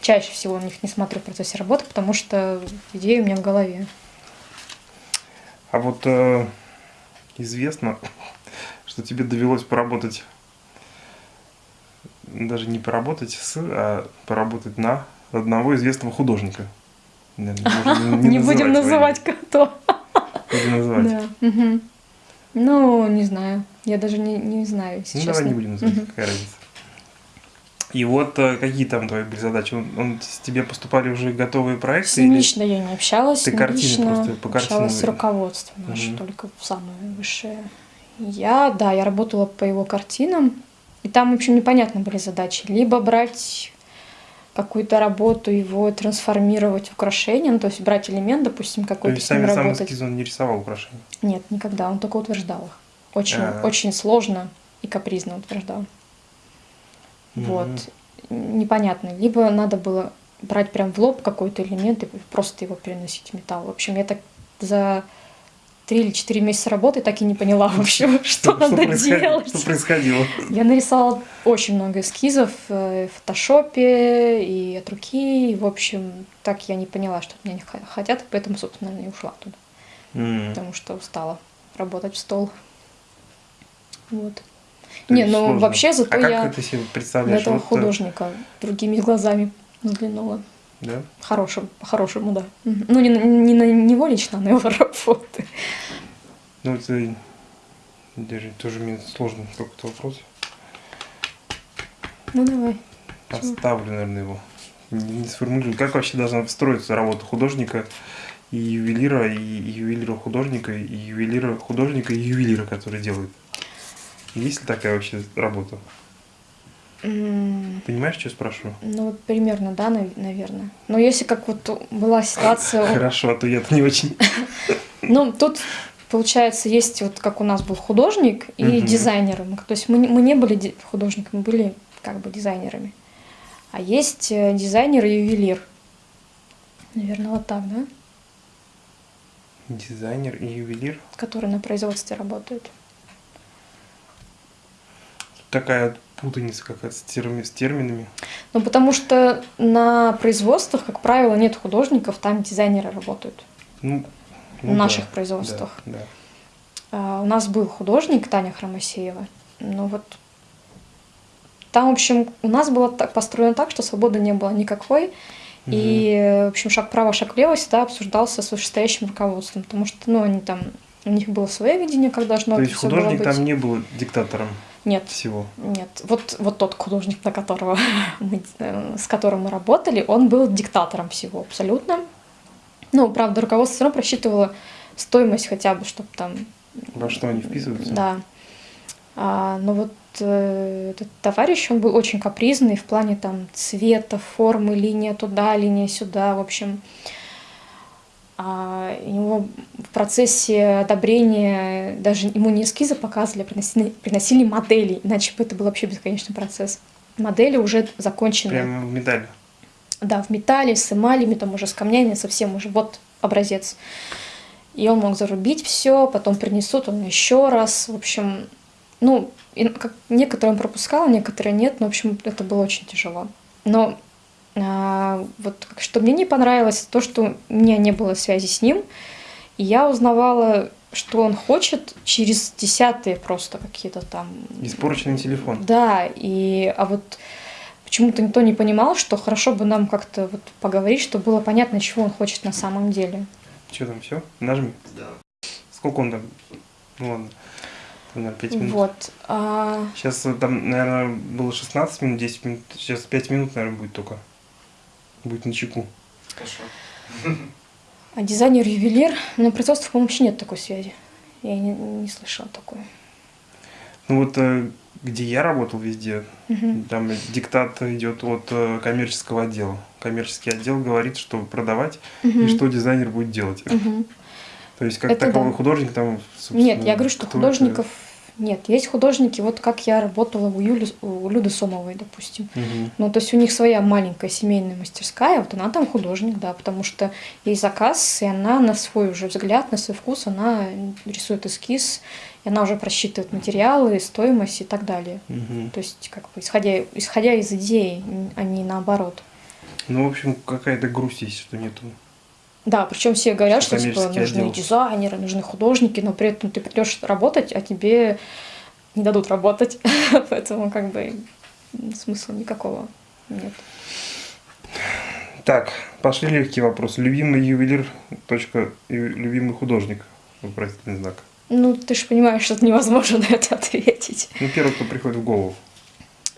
Speaker 2: Чаще всего на них не смотрю в процессе работы, потому что идея у меня в голове.
Speaker 1: А вот э, известно, что тебе довелось поработать, даже не поработать с, а поработать на одного известного художника. Наверное, можно
Speaker 2: Не, будем называть кто.
Speaker 1: Будем называть.
Speaker 2: Да. мгм. Ну, не знаю. Я даже не, не знаю, если
Speaker 1: Ну,
Speaker 2: честно.
Speaker 1: давай не будем называть,
Speaker 2: Мгм.
Speaker 1: какая разница. И вот э, какие там твои были задачи? Он, он- с тебе поступали уже готовые
Speaker 2: С
Speaker 1: проекты?
Speaker 2: ним
Speaker 1: или-
Speaker 2: лично я не общалась.
Speaker 1: Ты
Speaker 2: с
Speaker 1: картины
Speaker 2: лично
Speaker 1: просто по
Speaker 2: общалась
Speaker 1: картинам
Speaker 2: с
Speaker 1: видно.
Speaker 2: руководством наше,
Speaker 1: Мгм.
Speaker 2: только самое высшее. Я, да, я работала по его картинам, и там, в общем, непонятно были задачи. Либо брать какую-то работу, его трансформировать в украшение, ну, то есть брать элемент, допустим,
Speaker 1: То
Speaker 2: какой-то
Speaker 1: есть
Speaker 2: с ним
Speaker 1: сами сам эскиз он не рисовал украшения?
Speaker 2: Нет, никогда, он только утверждал их. Очень,
Speaker 1: А.
Speaker 2: очень сложно и капризно утверждал. Вот. Непонятно. Либо надо было брать прям в лоб какой-то элемент и просто его переносить в металл. В общем, я так за три или четыре месяца работы так и не поняла, в общем, что надо
Speaker 1: происходило?
Speaker 2: делать.
Speaker 1: Что происходило?
Speaker 2: Я нарисовала очень много эскизов э, в фотошопе и от руки. И, в общем, так я не поняла, что от меня не хотят, поэтому, собственно, и ушла оттуда.
Speaker 1: М.
Speaker 2: Потому что устала работать в стол. Вот.
Speaker 1: То
Speaker 2: Не, ну
Speaker 1: сложно.
Speaker 2: вообще зато
Speaker 1: а как
Speaker 2: я
Speaker 1: ты себе
Speaker 2: на
Speaker 1: представляешь?
Speaker 2: этого
Speaker 1: Вот, э,
Speaker 2: художника другими глазами взглянула.
Speaker 1: Да?
Speaker 2: Хорошим, по-хорошему, да. Ну, не, не на него лично, а на его работы.
Speaker 1: Ну, это даже тоже мне сложно какой-то вопрос.
Speaker 2: Ну, давай.
Speaker 1: Поставлю, наверное, его. Не, не сформулирую. Как вообще должна строиться работа художника и ювелира, и, и ювелира художника, и ювелира художника, и ювелира, который делает? Есть ли такая вообще работа? Понимаешь, что я спрашиваю?
Speaker 2: Ну, вот примерно, да, нав- наверное. Но если как вот была ситуация...
Speaker 1: Хорошо, а то я-то не очень.
Speaker 2: Ну, тут, получается, есть вот как у нас был художник и дизайнеры. То есть мы, не- мы не были художниками, мы были как бы дизайнерами. А есть э, дизайнер и ювелир. Наверное, вот так, да?
Speaker 1: Дизайнер и ювелир.
Speaker 2: Которые на производстве работают.
Speaker 1: Такая путаница какая-то с, терми- с терминами.
Speaker 2: Ну, потому что на производствах, как правило, нет художников, там дизайнеры работают.
Speaker 1: Ну,
Speaker 2: В
Speaker 1: ну
Speaker 2: наших
Speaker 1: да,
Speaker 2: производствах.
Speaker 1: Да, да.
Speaker 2: А, У нас был художник Таня Хромосеева. Ну вот там, в общем, у нас было так построено так, что свободы не было никакой. И, в общем, шаг вправо, шаг влево всегда обсуждался с вышестоящим руководством, потому что, ну, они там, у них было свое видение, как должно
Speaker 1: То есть художник там не был диктатором
Speaker 2: Нет,
Speaker 1: всего.
Speaker 2: нет. Вот, вот тот художник, на которого мы, э, с которым мы работали, он был диктатором всего абсолютно. Ну, правда, руководство все равно просчитывало стоимость хотя бы, чтобы там
Speaker 1: Во что они вписываются?
Speaker 2: Да. А, но вот э, этот товарищ, он был очень капризный в плане там цвета, формы, линия туда, линия сюда, в общем. А, у него в процессе одобрения даже ему не эскизы показывали, а приносили, приносили модели, иначе бы это был вообще бесконечный процесс. Модели уже законченные.
Speaker 1: Прямо в медаль.
Speaker 2: Да, в металле, с эмалями, там уже с камнями, совсем уже вот образец. И он мог зарубить все, потом принесут он еще раз. В общем, ну, и как, некоторые он пропускал, некоторые нет, но, в общем, это было очень тяжело. Но вот как- что мне не понравилось, то, что у меня не было связи с ним, и я узнавала, что он хочет через десятые просто какие-то там
Speaker 1: Испорченный телефон.
Speaker 2: да, и а вот почему-то никто не понимал, что хорошо бы нам как-то вот поговорить, чтобы было понятно, чего он хочет на самом деле.
Speaker 1: Что там, все? Нажми.
Speaker 3: Да.
Speaker 1: Сколько он там? Ну ладно. Там, наверное, 5 минут.
Speaker 2: Вот. а,
Speaker 1: Сейчас э, там, наверное, было 16 минут, 10 минут. Сейчас 5 минут, наверное, будет только. Будет на чеку.
Speaker 3: Хорошо.
Speaker 2: а дизайнер-ювелир, на производстве, по-моему, вообще нет такой связи. Я не, не слышала такой.
Speaker 1: Ну вот э, где я работал везде,
Speaker 2: Мгм.
Speaker 1: там диктат идет от э, коммерческого отдела. Коммерческий отдел говорит, что продавать
Speaker 2: Мгм.
Speaker 1: и что дизайнер будет делать.
Speaker 2: Мгм.
Speaker 1: То есть как
Speaker 2: Это
Speaker 1: таковой
Speaker 2: да.
Speaker 1: художник там,
Speaker 2: Нет, я говорю, что
Speaker 1: кто это?
Speaker 2: Нет. Есть художники, вот как я работала у, Юли, у Люды Сомовой, допустим.
Speaker 1: Мгм.
Speaker 2: Ну, то есть у них своя маленькая семейная мастерская, вот она там художник, да, потому что ей заказ, и она на свой уже взгляд, на свой вкус, она рисует эскиз, и она уже просчитывает материалы, стоимость и так далее.
Speaker 1: Мгм.
Speaker 2: То есть, как бы, исходя, исходя из идеи, а не наоборот.
Speaker 1: Ну, в общем, какая-то грусть есть, что нету.
Speaker 2: Да, причем все говорят, что типа, нужны
Speaker 1: отдел.
Speaker 2: дизайнеры, нужны художники, но при этом ты придешь работать, а тебе не дадут работать. Поэтому как бы смысла никакого нет.
Speaker 1: Так, пошли легкие вопросы. Любимый ювелир, точка, любимый художник, вопросительный знак.
Speaker 2: Ну, ты же понимаешь, что это невозможно на это ответить.
Speaker 1: Ну, первый, кто приходит в голову.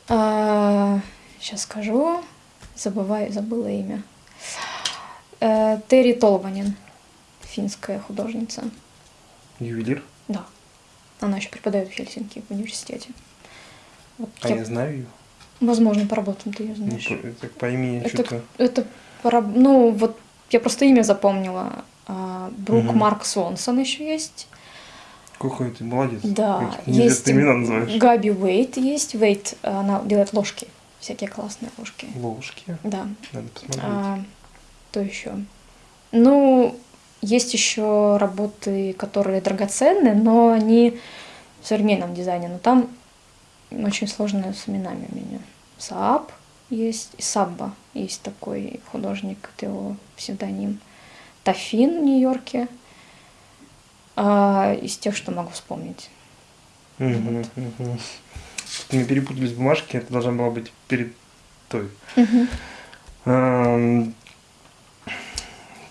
Speaker 2: сейчас скажу. Забываю, забыла имя. Э, Терри Толванин, финская художница.
Speaker 1: Ювелир?
Speaker 2: Да. Она еще преподает в Хельсинки в университете. Вот
Speaker 1: А
Speaker 2: я-
Speaker 1: я знаю ее.
Speaker 2: Возможно, по работам ты ее
Speaker 1: Ну,
Speaker 2: знаешь.
Speaker 1: по, так по имени
Speaker 2: Это,
Speaker 1: что-то.
Speaker 2: это пора- ну вот я просто имя запомнила. А, Брук
Speaker 1: Мгм.
Speaker 2: Марк Свонсон еще есть.
Speaker 1: Какой ты молодец.
Speaker 2: Да, есть
Speaker 1: имена называешь.
Speaker 2: Габи Уэйт есть. Уэйт, она делает ложки, всякие классные ложки.
Speaker 1: Ложки.
Speaker 2: Да.
Speaker 1: Надо посмотреть.
Speaker 2: А, то еще. Ну, есть еще работы, которые драгоценны, но они в современном дизайне. Но там очень сложно с именами у меня. Сааб есть, и Сабба есть такой художник, это его псевдоним. Тафин в Нью-Йорке. А, из тех, что могу вспомнить.
Speaker 1: Угу, угу. Мы перепутались бумажки, это должна была быть перед той.
Speaker 2: Мгм.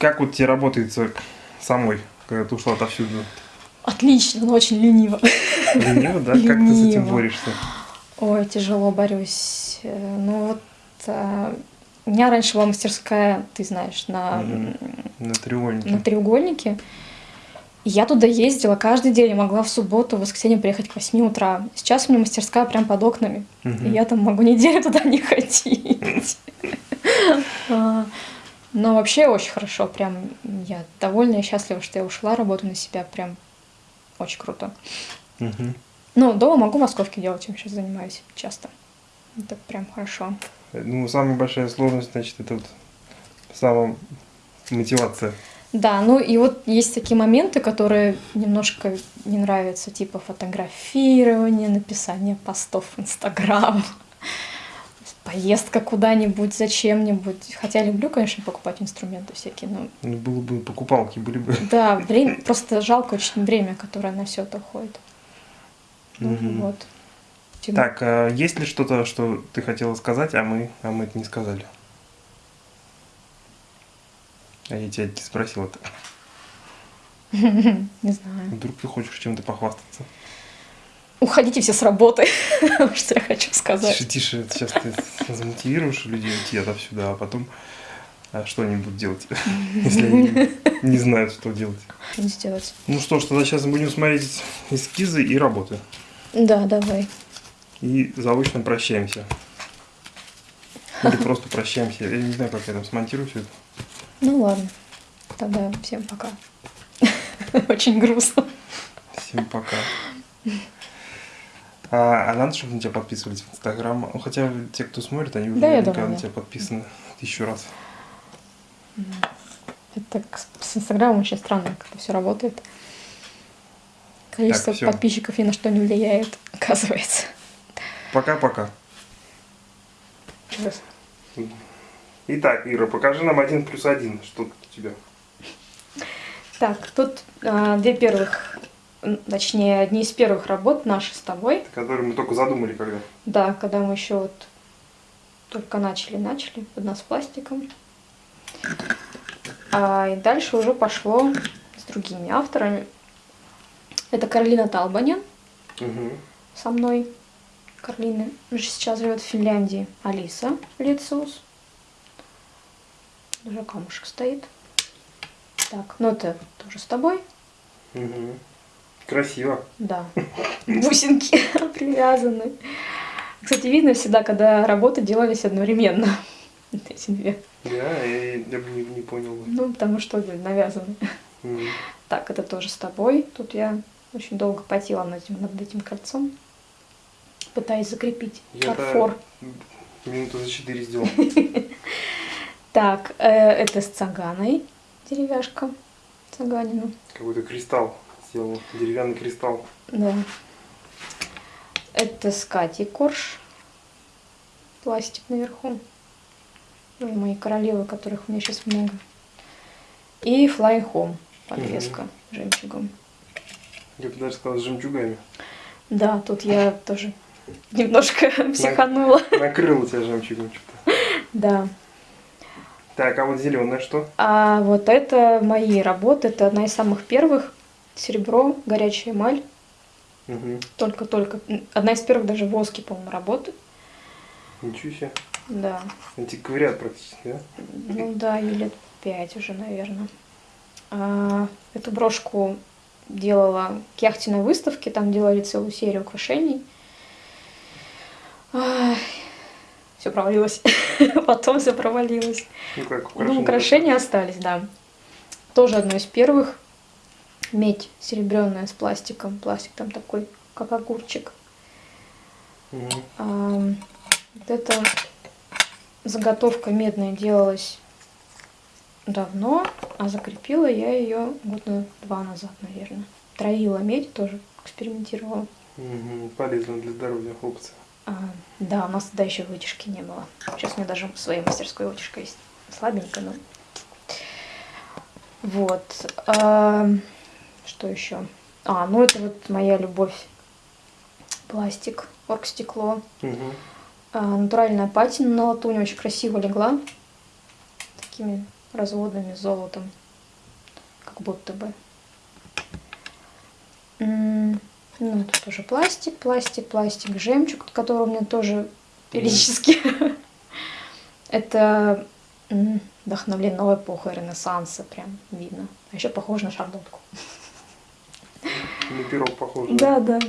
Speaker 1: Как вот тебе работается самой, когда ты ушла отовсюду?
Speaker 2: Отлично, но очень лениво.
Speaker 1: Лениво, да? Как ты с этим
Speaker 2: Лениво.
Speaker 1: борешься?
Speaker 2: Ой, тяжело борюсь. Э, Ну вот э, у меня раньше была мастерская, ты знаешь, на.
Speaker 1: На
Speaker 2: на
Speaker 1: треугольнике.
Speaker 2: треугольнике. И я туда ездила каждый день, я могла в субботу, в воскресенье приехать к 8 утра. Сейчас у меня мастерская прям под окнами.
Speaker 1: Мгм.
Speaker 2: И я там могу неделю туда не ходить. Но вообще очень хорошо, прям я довольна и счастлива, что я ушла, работаю на себя, прям очень круто.
Speaker 1: Мгм.
Speaker 2: Ну, дома могу московки делать, чем сейчас занимаюсь часто. Это прям хорошо.
Speaker 1: Ну, самая большая сложность, значит, это вот сама мотивация.
Speaker 2: Да, ну и вот есть такие моменты, которые немножко не нравятся, типа фотографирование, написание постов в Инстаграм, поездка куда-нибудь, зачем-нибудь. Хотя люблю, конечно, покупать инструменты всякие, но
Speaker 1: Ну, было бы покупалки, были бы.
Speaker 2: да, время, просто жалко очень время, которое на все это уходит. Ну. Вот. Тем-
Speaker 1: Так, а есть ли что-то, что ты хотела сказать, а мы, а мы это не сказали? А я тебя не спросил это.
Speaker 2: Не знаю.
Speaker 1: Вдруг ты хочешь чем-то похвастаться?
Speaker 2: Уходите все с работы, что я хочу сказать.
Speaker 1: Тише, тише, сейчас ты замотивируешь людей уйти отовсюду, а потом а что они будут делать, если они не знают, что делать.
Speaker 2: Что сделать?
Speaker 1: Ну что ж, тогда сейчас мы будем смотреть эскизы и работы.
Speaker 2: Да, давай.
Speaker 1: И заочно прощаемся. Или просто прощаемся. Я не знаю, как я там смонтирую все это.
Speaker 2: Ну ладно. Тогда всем пока. Очень грустно.
Speaker 1: Всем пока. А, а надо, чтобы на тебя подписывались в Инстаграм? Ну, хотя те, кто смотрит, они
Speaker 2: Да,
Speaker 1: наверняка
Speaker 2: думаю,
Speaker 1: на тебя подписаны тысячу раз.
Speaker 2: Это с Инстаграмом очень странно, как это все работает. Количество
Speaker 1: всё.
Speaker 2: подписчиков ни на что не влияет, оказывается.
Speaker 1: Пока-пока. Итак, Ира, покажи нам один плюс один. Что тут у тебя?
Speaker 2: Так, тут а, две первых, точнее, одни из первых работ наши с тобой.
Speaker 1: Который мы только задумали когда.
Speaker 2: Да, когда мы еще вот только начали, начали под нас пластиком. А, и дальше уже пошло с другими авторами. Это Каролина Талбанин
Speaker 1: Угу.
Speaker 2: со мной. Карлина же сейчас живет в Финляндии. Алиса Лициус. Даже камушек стоит. Так, ну это тоже с тобой.
Speaker 1: Угу. Красиво.
Speaker 2: Да. Бусинки привязаны. Кстати, видно всегда, когда работы делались одновременно. Эти две.
Speaker 1: Да, я, я бы не, не понял.
Speaker 2: Ну, потому что навязаны.
Speaker 1: Мгм.
Speaker 2: Так, это тоже с тобой. Тут я очень долго потела над этим, над этим кольцом. Пытаясь закрепить
Speaker 1: Я
Speaker 2: фарфор.
Speaker 1: Минуту за четыре сделал.
Speaker 2: Так, э, это с цаганой деревяшка. Цаганину.
Speaker 1: Какой-то кристалл сделал. Деревянный кристалл.
Speaker 2: Да. Это с Катей Корж. Пластик наверху. Тоже мои королевы, которых у меня сейчас много. И Flying Home. Подвеска жемчугом.
Speaker 1: Я бы даже сказал с жемчугами.
Speaker 2: Да, тут я тоже немножко психанула.
Speaker 1: Накрыл тебя жемчугом что-то.
Speaker 2: Да.
Speaker 1: Так, а вот зеленое что?
Speaker 2: А вот это мои работы. Это одна из самых первых. Серебро, горячая эмаль.
Speaker 1: Угу.
Speaker 2: Только-только. Одна из первых даже воски, по-моему, работы.
Speaker 1: Ничего себе.
Speaker 2: Да.
Speaker 1: Антиквариат практически, да?
Speaker 2: Ну да, ей лет пять уже, наверное. А, эту брошку делала к яхтенной выставке, там делали целую серию украшений. Все провалилось. Потом все провалилось.
Speaker 1: Ну как,
Speaker 2: Ну, украшения остались, да. Тоже одно из первых. Медь серебряная с пластиком. Пластик там такой, как огурчик. А, вот эта заготовка медная делалась давно, а закрепила я ее года два назад, наверное. Троила медь, тоже экспериментировала.
Speaker 1: Мгм. Полезно для здоровья опция.
Speaker 2: А, да, у нас тогда еще вытяжки не было. Сейчас у меня даже в своей мастерской вытяжка есть. Слабенькая, но... Вот. А, что еще? А, ну это вот моя любовь пластик, оргстекло.
Speaker 1: Угу.
Speaker 2: А, натуральная патина на латуни очень красиво легла. Такими разводами золотом. Как будто бы. Ну, тут тоже пластик, пластик, пластик, жемчуг, который у меня тоже периодически. Это вдохновлено эпохой Ренессанса, прям видно. А еще похоже на шарлотку.
Speaker 1: На пирог похоже.
Speaker 2: Да, да.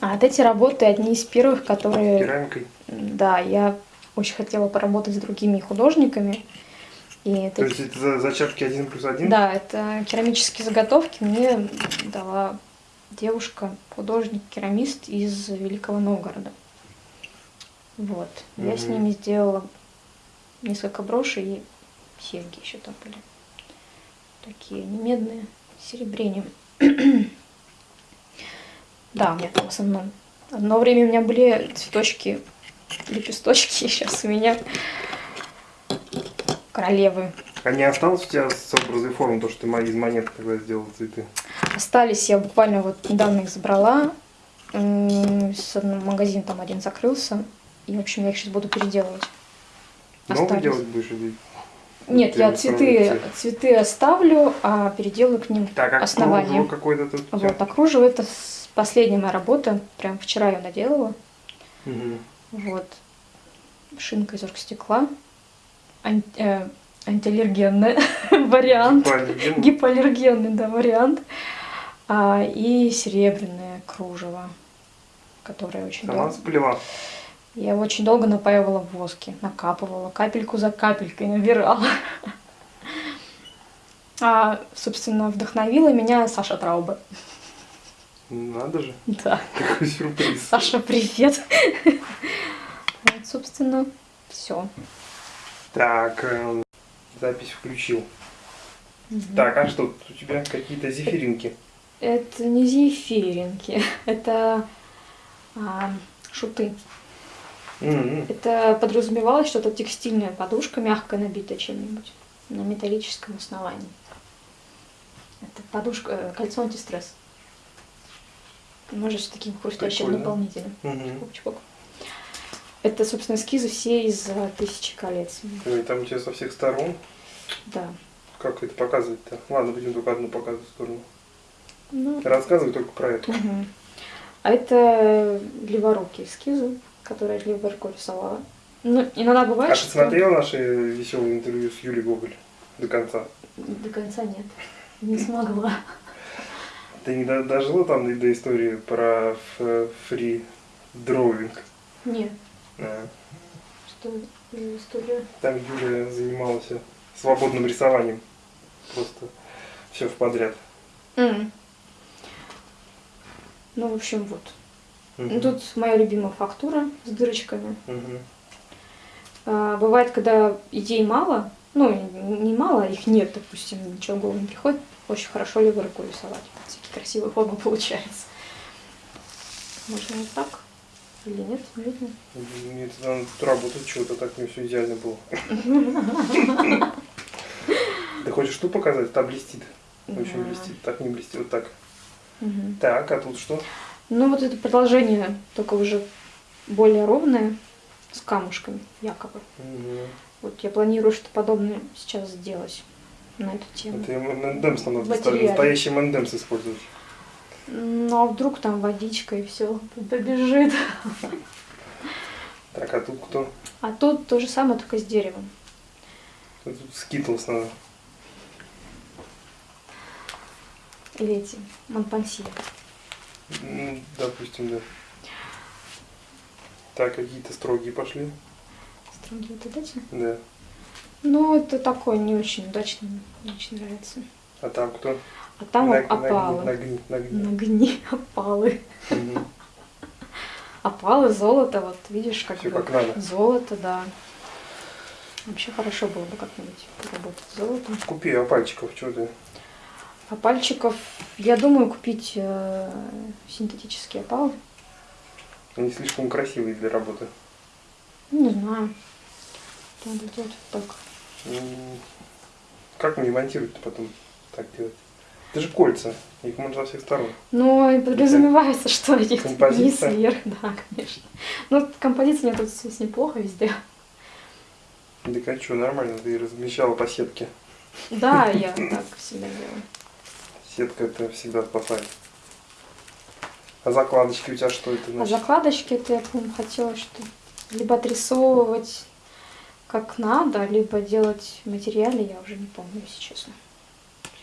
Speaker 2: А вот эти работы одни из первых, которые...
Speaker 1: Керамикой.
Speaker 2: Да, я очень хотела поработать с другими художниками. И это,
Speaker 1: То есть это за- зачатки один плюс один?
Speaker 2: да, это керамические заготовки мне дала девушка, художник, керамист из Великого Новгорода. Вот. Я с ними сделала несколько брошей и серьги еще там были. Такие не медные, серебрением. Да, у меня там в основном. Одно время у меня были цветочки, лепесточки, сейчас у меня королевы.
Speaker 1: А не осталось у тебя с образной формы, то, что ты из монет тогда сделал цветы?
Speaker 2: Остались, я буквально вот недавно их забрала. С одного магазина там один закрылся. И, в общем, я их сейчас буду переделывать. Остались.
Speaker 1: делать будешь или...
Speaker 2: Нет, я цветы,
Speaker 1: цвет?
Speaker 2: цветы оставлю, а переделаю к ним
Speaker 1: Так, а
Speaker 2: основание.
Speaker 1: какое-то тут?
Speaker 2: Вот, а кружево это последняя моя работа. Прям вчера я наделала.
Speaker 1: Мгм.
Speaker 2: Вот. Шинка из оргстекла. Ан- э, антиаллергенный вариант. Гипоаллергенный, да, вариант. А, и серебряное кружево, которое очень
Speaker 1: Сама
Speaker 2: долго...
Speaker 1: сплела.
Speaker 2: Я его очень долго напаивала в воске, накапывала, капельку за капелькой набирала. А, собственно, вдохновила меня Саша Трауба.
Speaker 1: Надо же,
Speaker 2: Да.
Speaker 1: какой сюрприз.
Speaker 2: Саша, привет. Вот, собственно, все.
Speaker 1: Так, эм, запись включил. Так, а что у тебя какие-то зефиринки?
Speaker 2: Это не зефиринки, это а, шуты. Это подразумевалось что-то текстильная подушка, мягко набитая чем-нибудь на металлическом основании. Это подушка, э, кольцо антистресс. Может, с таким хрустящим
Speaker 1: Прикольно.
Speaker 2: наполнителем.
Speaker 1: Мгм.
Speaker 2: Чпок-чпок. Это, собственно, эскизы все из э, «Тысячи колец».
Speaker 1: Ой, там у тебя со всех сторон.
Speaker 2: Да.
Speaker 1: Как это показывать-то? Ладно, будем только одну показывать сторону.
Speaker 2: Ну,
Speaker 1: Рассказывай только про это.
Speaker 2: мгм. А это леворукие эскизы, которые рукой рисовала. Ну, иногда бывает,
Speaker 1: А ты
Speaker 2: что...
Speaker 1: смотрела наши веселые интервью с Юлей Гоголь до конца?
Speaker 2: До конца нет. Не смогла.
Speaker 1: Ты не до- дожила там до, истории про фри дровинг?
Speaker 2: Нет.
Speaker 1: А.
Speaker 2: Что за история?
Speaker 1: Там Юля занималась свободным рисованием. Просто все в подряд.
Speaker 2: Ну, в общем, вот. Ну, Тут моя любимая фактура с дырочками.
Speaker 1: Мгм.
Speaker 2: А, бывает, когда идей мало, ну, не мало, их нет, допустим, ничего в голову не приходит, очень хорошо левой рукой рисовать. Всякие красивые формы получаются. Можно вот так? Или нет? Не видно?
Speaker 1: Нет, надо тут работать чего-то, так мне все идеально было. Ты хочешь что показать? Там блестит. Очень блестит. Так не блестит, вот так. Так, а тут что?
Speaker 2: Ну, вот это продолжение, только уже более ровное, с камушками, якобы.
Speaker 1: Мгм.
Speaker 2: Вот я планирую что-то подобное сейчас сделать на эту тему.
Speaker 1: Это мендемс нам надо настоящий мендемс использовать.
Speaker 2: Ну, а вдруг там водичка и все побежит.
Speaker 1: Так, а тут кто?
Speaker 2: А тут то же самое, только с деревом.
Speaker 1: Тут скитлс надо.
Speaker 2: Или эти, Монпансье.
Speaker 1: Ну, допустим, да. Так, какие-то строгие пошли.
Speaker 2: Строгие вот эти.
Speaker 1: Да.
Speaker 2: Ну, это такое не очень удачно, не очень нравится.
Speaker 1: А там кто?
Speaker 2: А там
Speaker 1: Наг-
Speaker 2: опалы.
Speaker 1: Нагни, нагни, нагни.
Speaker 2: Опалы.
Speaker 1: Мгм.
Speaker 2: Опалы, золото, вот видишь, как бы.
Speaker 1: как надо.
Speaker 2: Золото, да. Вообще хорошо было бы как-нибудь поработать с золотом.
Speaker 1: Купи а пальчиков, что ты?
Speaker 2: А пальчиков, я думаю, купить э, синтетические опалы.
Speaker 1: Они слишком красивые для работы.
Speaker 2: Не знаю. Надо делать вот так.
Speaker 1: Как мне монтировать-то потом так делать? Это же кольца. Их можно со всех сторон.
Speaker 2: Ну, и подразумевается, что их
Speaker 1: Композиция?
Speaker 2: вверх, да, конечно. Ну, композиция мне тут здесь неплохо везде.
Speaker 1: Да а что, нормально, ты размещала по сетке.
Speaker 2: Да, я так всегда делаю.
Speaker 1: Сетка это всегда спасает. А закладочки у тебя что это
Speaker 2: А
Speaker 1: значит?
Speaker 2: закладочки, это я, по-моему, хотела, что либо отрисовывать как надо, либо делать в материале, я уже не помню, если честно.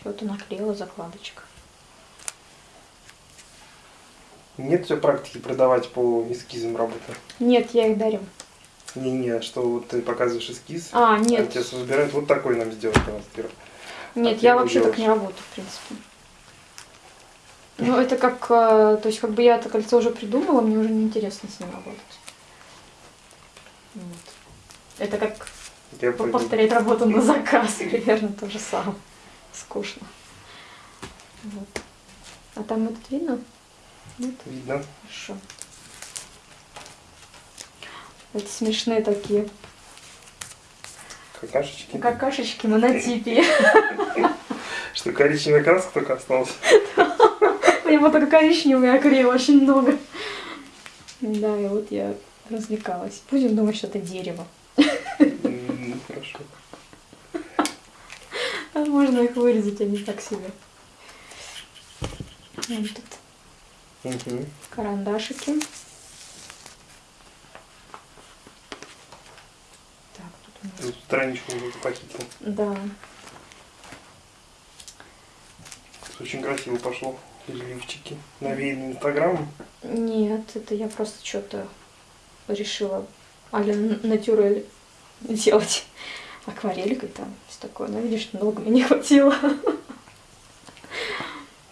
Speaker 2: Все это наклеила закладочка.
Speaker 1: Нет у тебя практики продавать по эскизам работы?
Speaker 2: Нет, я их дарю.
Speaker 1: Не-не, что вот ты показываешь эскиз,
Speaker 2: А,
Speaker 1: а
Speaker 2: нет,
Speaker 1: тебе выбирают вот такой нам сделать
Speaker 2: нет,
Speaker 1: ты
Speaker 2: я вообще так
Speaker 1: делаешь?
Speaker 2: не работаю, в принципе. Ну, это как, э, то есть, как бы я это кольцо уже придумала, мне уже неинтересно с ним работать. Вот. Это как
Speaker 1: Я понял.
Speaker 2: повторять работу на заказ, примерно то же самое. Скучно. Вот. А там этот видно? Нет?
Speaker 1: Видно.
Speaker 2: Хорошо. Это смешные такие
Speaker 1: Какашечки.
Speaker 2: какашечки монотипии.
Speaker 1: Что коричневая краска только осталась.
Speaker 2: У него только коричневый акрил очень много. Да, и вот я развлекалась. Будем думать, что это дерево.
Speaker 1: М, Хорошо.
Speaker 2: А Можно их вырезать, они так себе. Вот тут
Speaker 1: Мгм.
Speaker 2: карандашики. Так, тут у нас...
Speaker 1: Тут страничку уже похитил.
Speaker 2: Да.
Speaker 1: Очень красиво пошло. Рельефчики. Навеяны инстаграмом.
Speaker 2: Нет, это я просто что-то решила а-ля натюрель делать акварелькой там, все такое. Но видишь, много мне не хватило.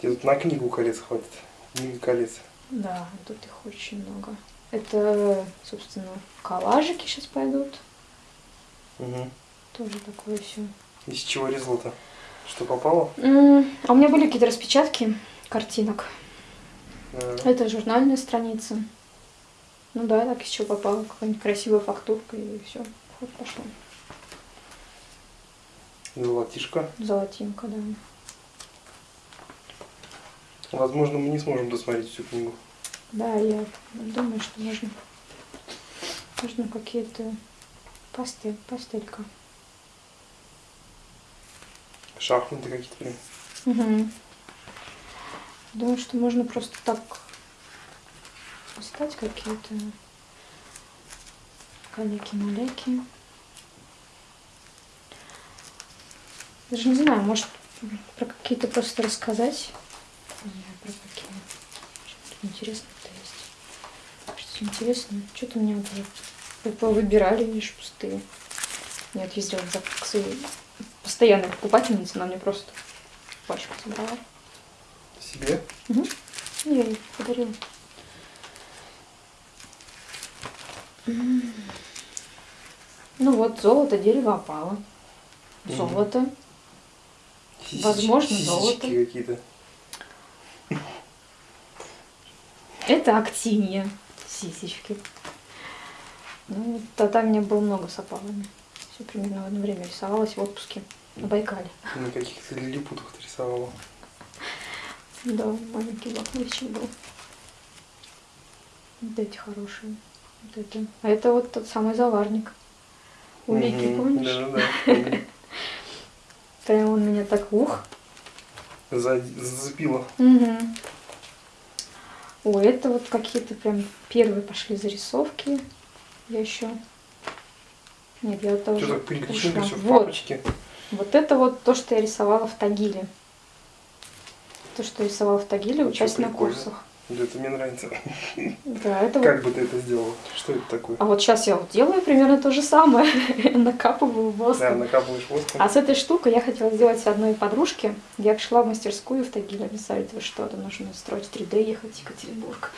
Speaker 1: Тебе тут на книгу колец хватит. Книга колец.
Speaker 2: Да, тут их очень много. Это, собственно, коллажики сейчас пойдут.
Speaker 1: Угу.
Speaker 2: Тоже такое все.
Speaker 1: Из чего резало-то? Что попало?
Speaker 2: А у меня были какие-то распечатки картинок.
Speaker 1: Э,
Speaker 2: Это журнальная страница. Ну да, так из чего попало. Какая-нибудь красивая фактурка и все. Вот пошло.
Speaker 1: Золотишко.
Speaker 2: Золотинка, да.
Speaker 1: Возможно, мы не сможем досмотреть всю книгу.
Speaker 2: Да, я думаю, что можно, можно какие-то пастель, пастелька.
Speaker 1: Шахматы какие-то.
Speaker 2: Угу. Думаю, что можно просто так поставить какие-то каляки-маляки. Даже не знаю, может про какие-то просто рассказать. Не знаю, про какие. Что-то интересное-то есть. Что интересное. Что-то у меня даже вы- выбирали, видишь, пустые. Вот ездила за к своей постоянной покупательнице, она мне просто пачку собрала.
Speaker 1: Себе?
Speaker 2: Угу. Я ей подарила. Ну вот, золото, дерево опало. Золото.
Speaker 1: Сисечки-
Speaker 2: Возможно, золото.
Speaker 1: какие-то.
Speaker 2: Это актиния. Сисечки. Ну, тогда у меня было много с опалами. Все примерно в одно время рисовалась в отпуске на Байкале.
Speaker 1: На каких-то лилипутах ты рисовала.
Speaker 2: Да, маленький блокнотик был. Вот эти хорошие. Вот это. А это вот тот самый заварник. У Вики,
Speaker 1: Мгм.
Speaker 2: помнишь?
Speaker 1: Да-да-да. помню.
Speaker 2: Прям он меня так ух.
Speaker 1: За- Зацепила.
Speaker 2: Угу. Ой, это вот какие-то прям первые пошли зарисовки. Я еще. Нет, я это
Speaker 1: Что так все в
Speaker 2: Вот,
Speaker 1: папочке?
Speaker 2: вот это вот то, что я рисовала в Тагиле. То, что я рисовала в Тагиле, участь на курсах.
Speaker 1: Да, это мне нравится.
Speaker 2: Да, это вот
Speaker 1: Как бы ты это сделала? Что это такое?
Speaker 2: А вот сейчас я вот делаю примерно то же самое. Накапываю
Speaker 1: Да,
Speaker 2: воском.
Speaker 1: накапываешь воском.
Speaker 2: А с этой штукой я хотела сделать одной подружке. Я пришла в мастерскую в Тагиле, написали, вы что, то нужно строить 3D, ехать в Екатеринбург.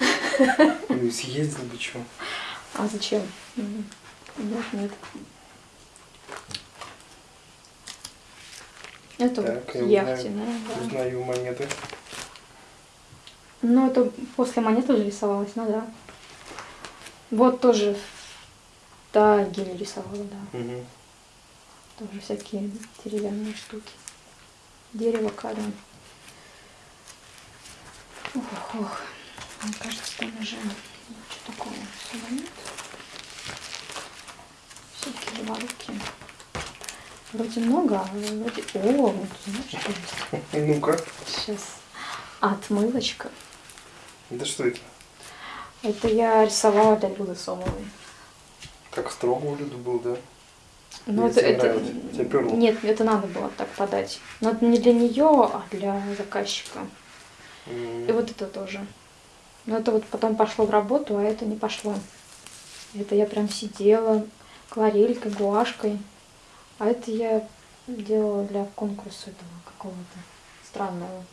Speaker 1: Ну съездил бы что.
Speaker 2: А зачем? Нет, нет. Это
Speaker 1: Так,
Speaker 2: вот
Speaker 1: узнаю.
Speaker 2: яхтенная, да.
Speaker 1: Узнаю монеты.
Speaker 2: Ну, это после монеты уже рисовалась, ну да. Вот тоже в Тагиле рисовала, да.
Speaker 1: Мгм.
Speaker 2: Тоже всякие деревянные штуки. Дерево, камень. Ох, ох. Мне кажется, там уже что такого всего нет. Всякие заварки. Вроде много, а вроде... О, вот знаешь, что есть?
Speaker 1: Ну-ка.
Speaker 2: Сейчас. Отмылочка.
Speaker 1: Да что это?
Speaker 2: Это я рисовала для Люды Сомовой.
Speaker 1: Как строго у Люды был, да?
Speaker 2: Ну, это, это... Нет, это надо было так подать. Но это не для нее, а для заказчика.
Speaker 1: М.
Speaker 2: И вот это тоже. Но это вот потом пошло в работу, а это не пошло. Это я прям сидела акварелькой, гуашкой. А это я делала для конкурса этого какого-то странного.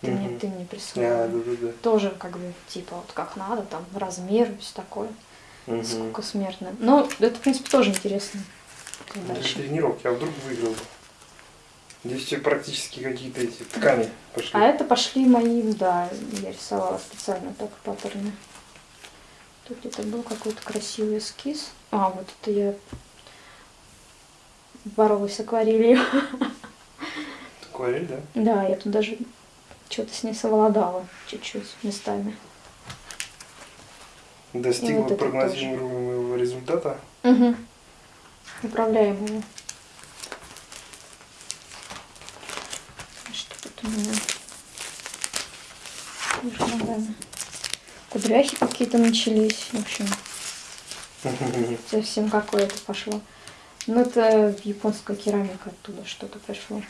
Speaker 2: Ты, мне,
Speaker 1: Мгм.
Speaker 2: ты мне
Speaker 1: А,
Speaker 2: прислала.
Speaker 1: да-да-да.
Speaker 2: Тоже как бы типа вот как надо, там размер, все такое.
Speaker 1: Мгм.
Speaker 2: Сколько смертно. Но это, в принципе, тоже интересно.
Speaker 1: Для
Speaker 2: Дальше.
Speaker 1: тренировки, а вдруг выиграл? Здесь все практически какие-то эти ткани пошли.
Speaker 2: А это пошли мои, да, я рисовала специально так паттерны. Тут где-то был какой-то красивый эскиз. А, вот это я боролась с акварелью.
Speaker 1: Акварель, да?
Speaker 2: Да, я тут даже что-то с ней совладала чуть-чуть местами.
Speaker 1: Достигла
Speaker 2: вот
Speaker 1: прогнозируемого результата.
Speaker 2: Угу. Управляемого. Что тут у меня? Ногами. Кудряхи какие-то начались. В общем, совсем какое-то пошло. Ну, это японская керамика оттуда что-то пришло.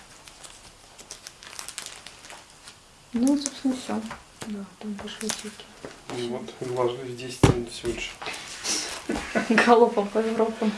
Speaker 2: Ну, собственно, все. Да, там пошли всякие.
Speaker 1: И вот, вложились 10 минут всего лишь.
Speaker 2: Галопом по Европам.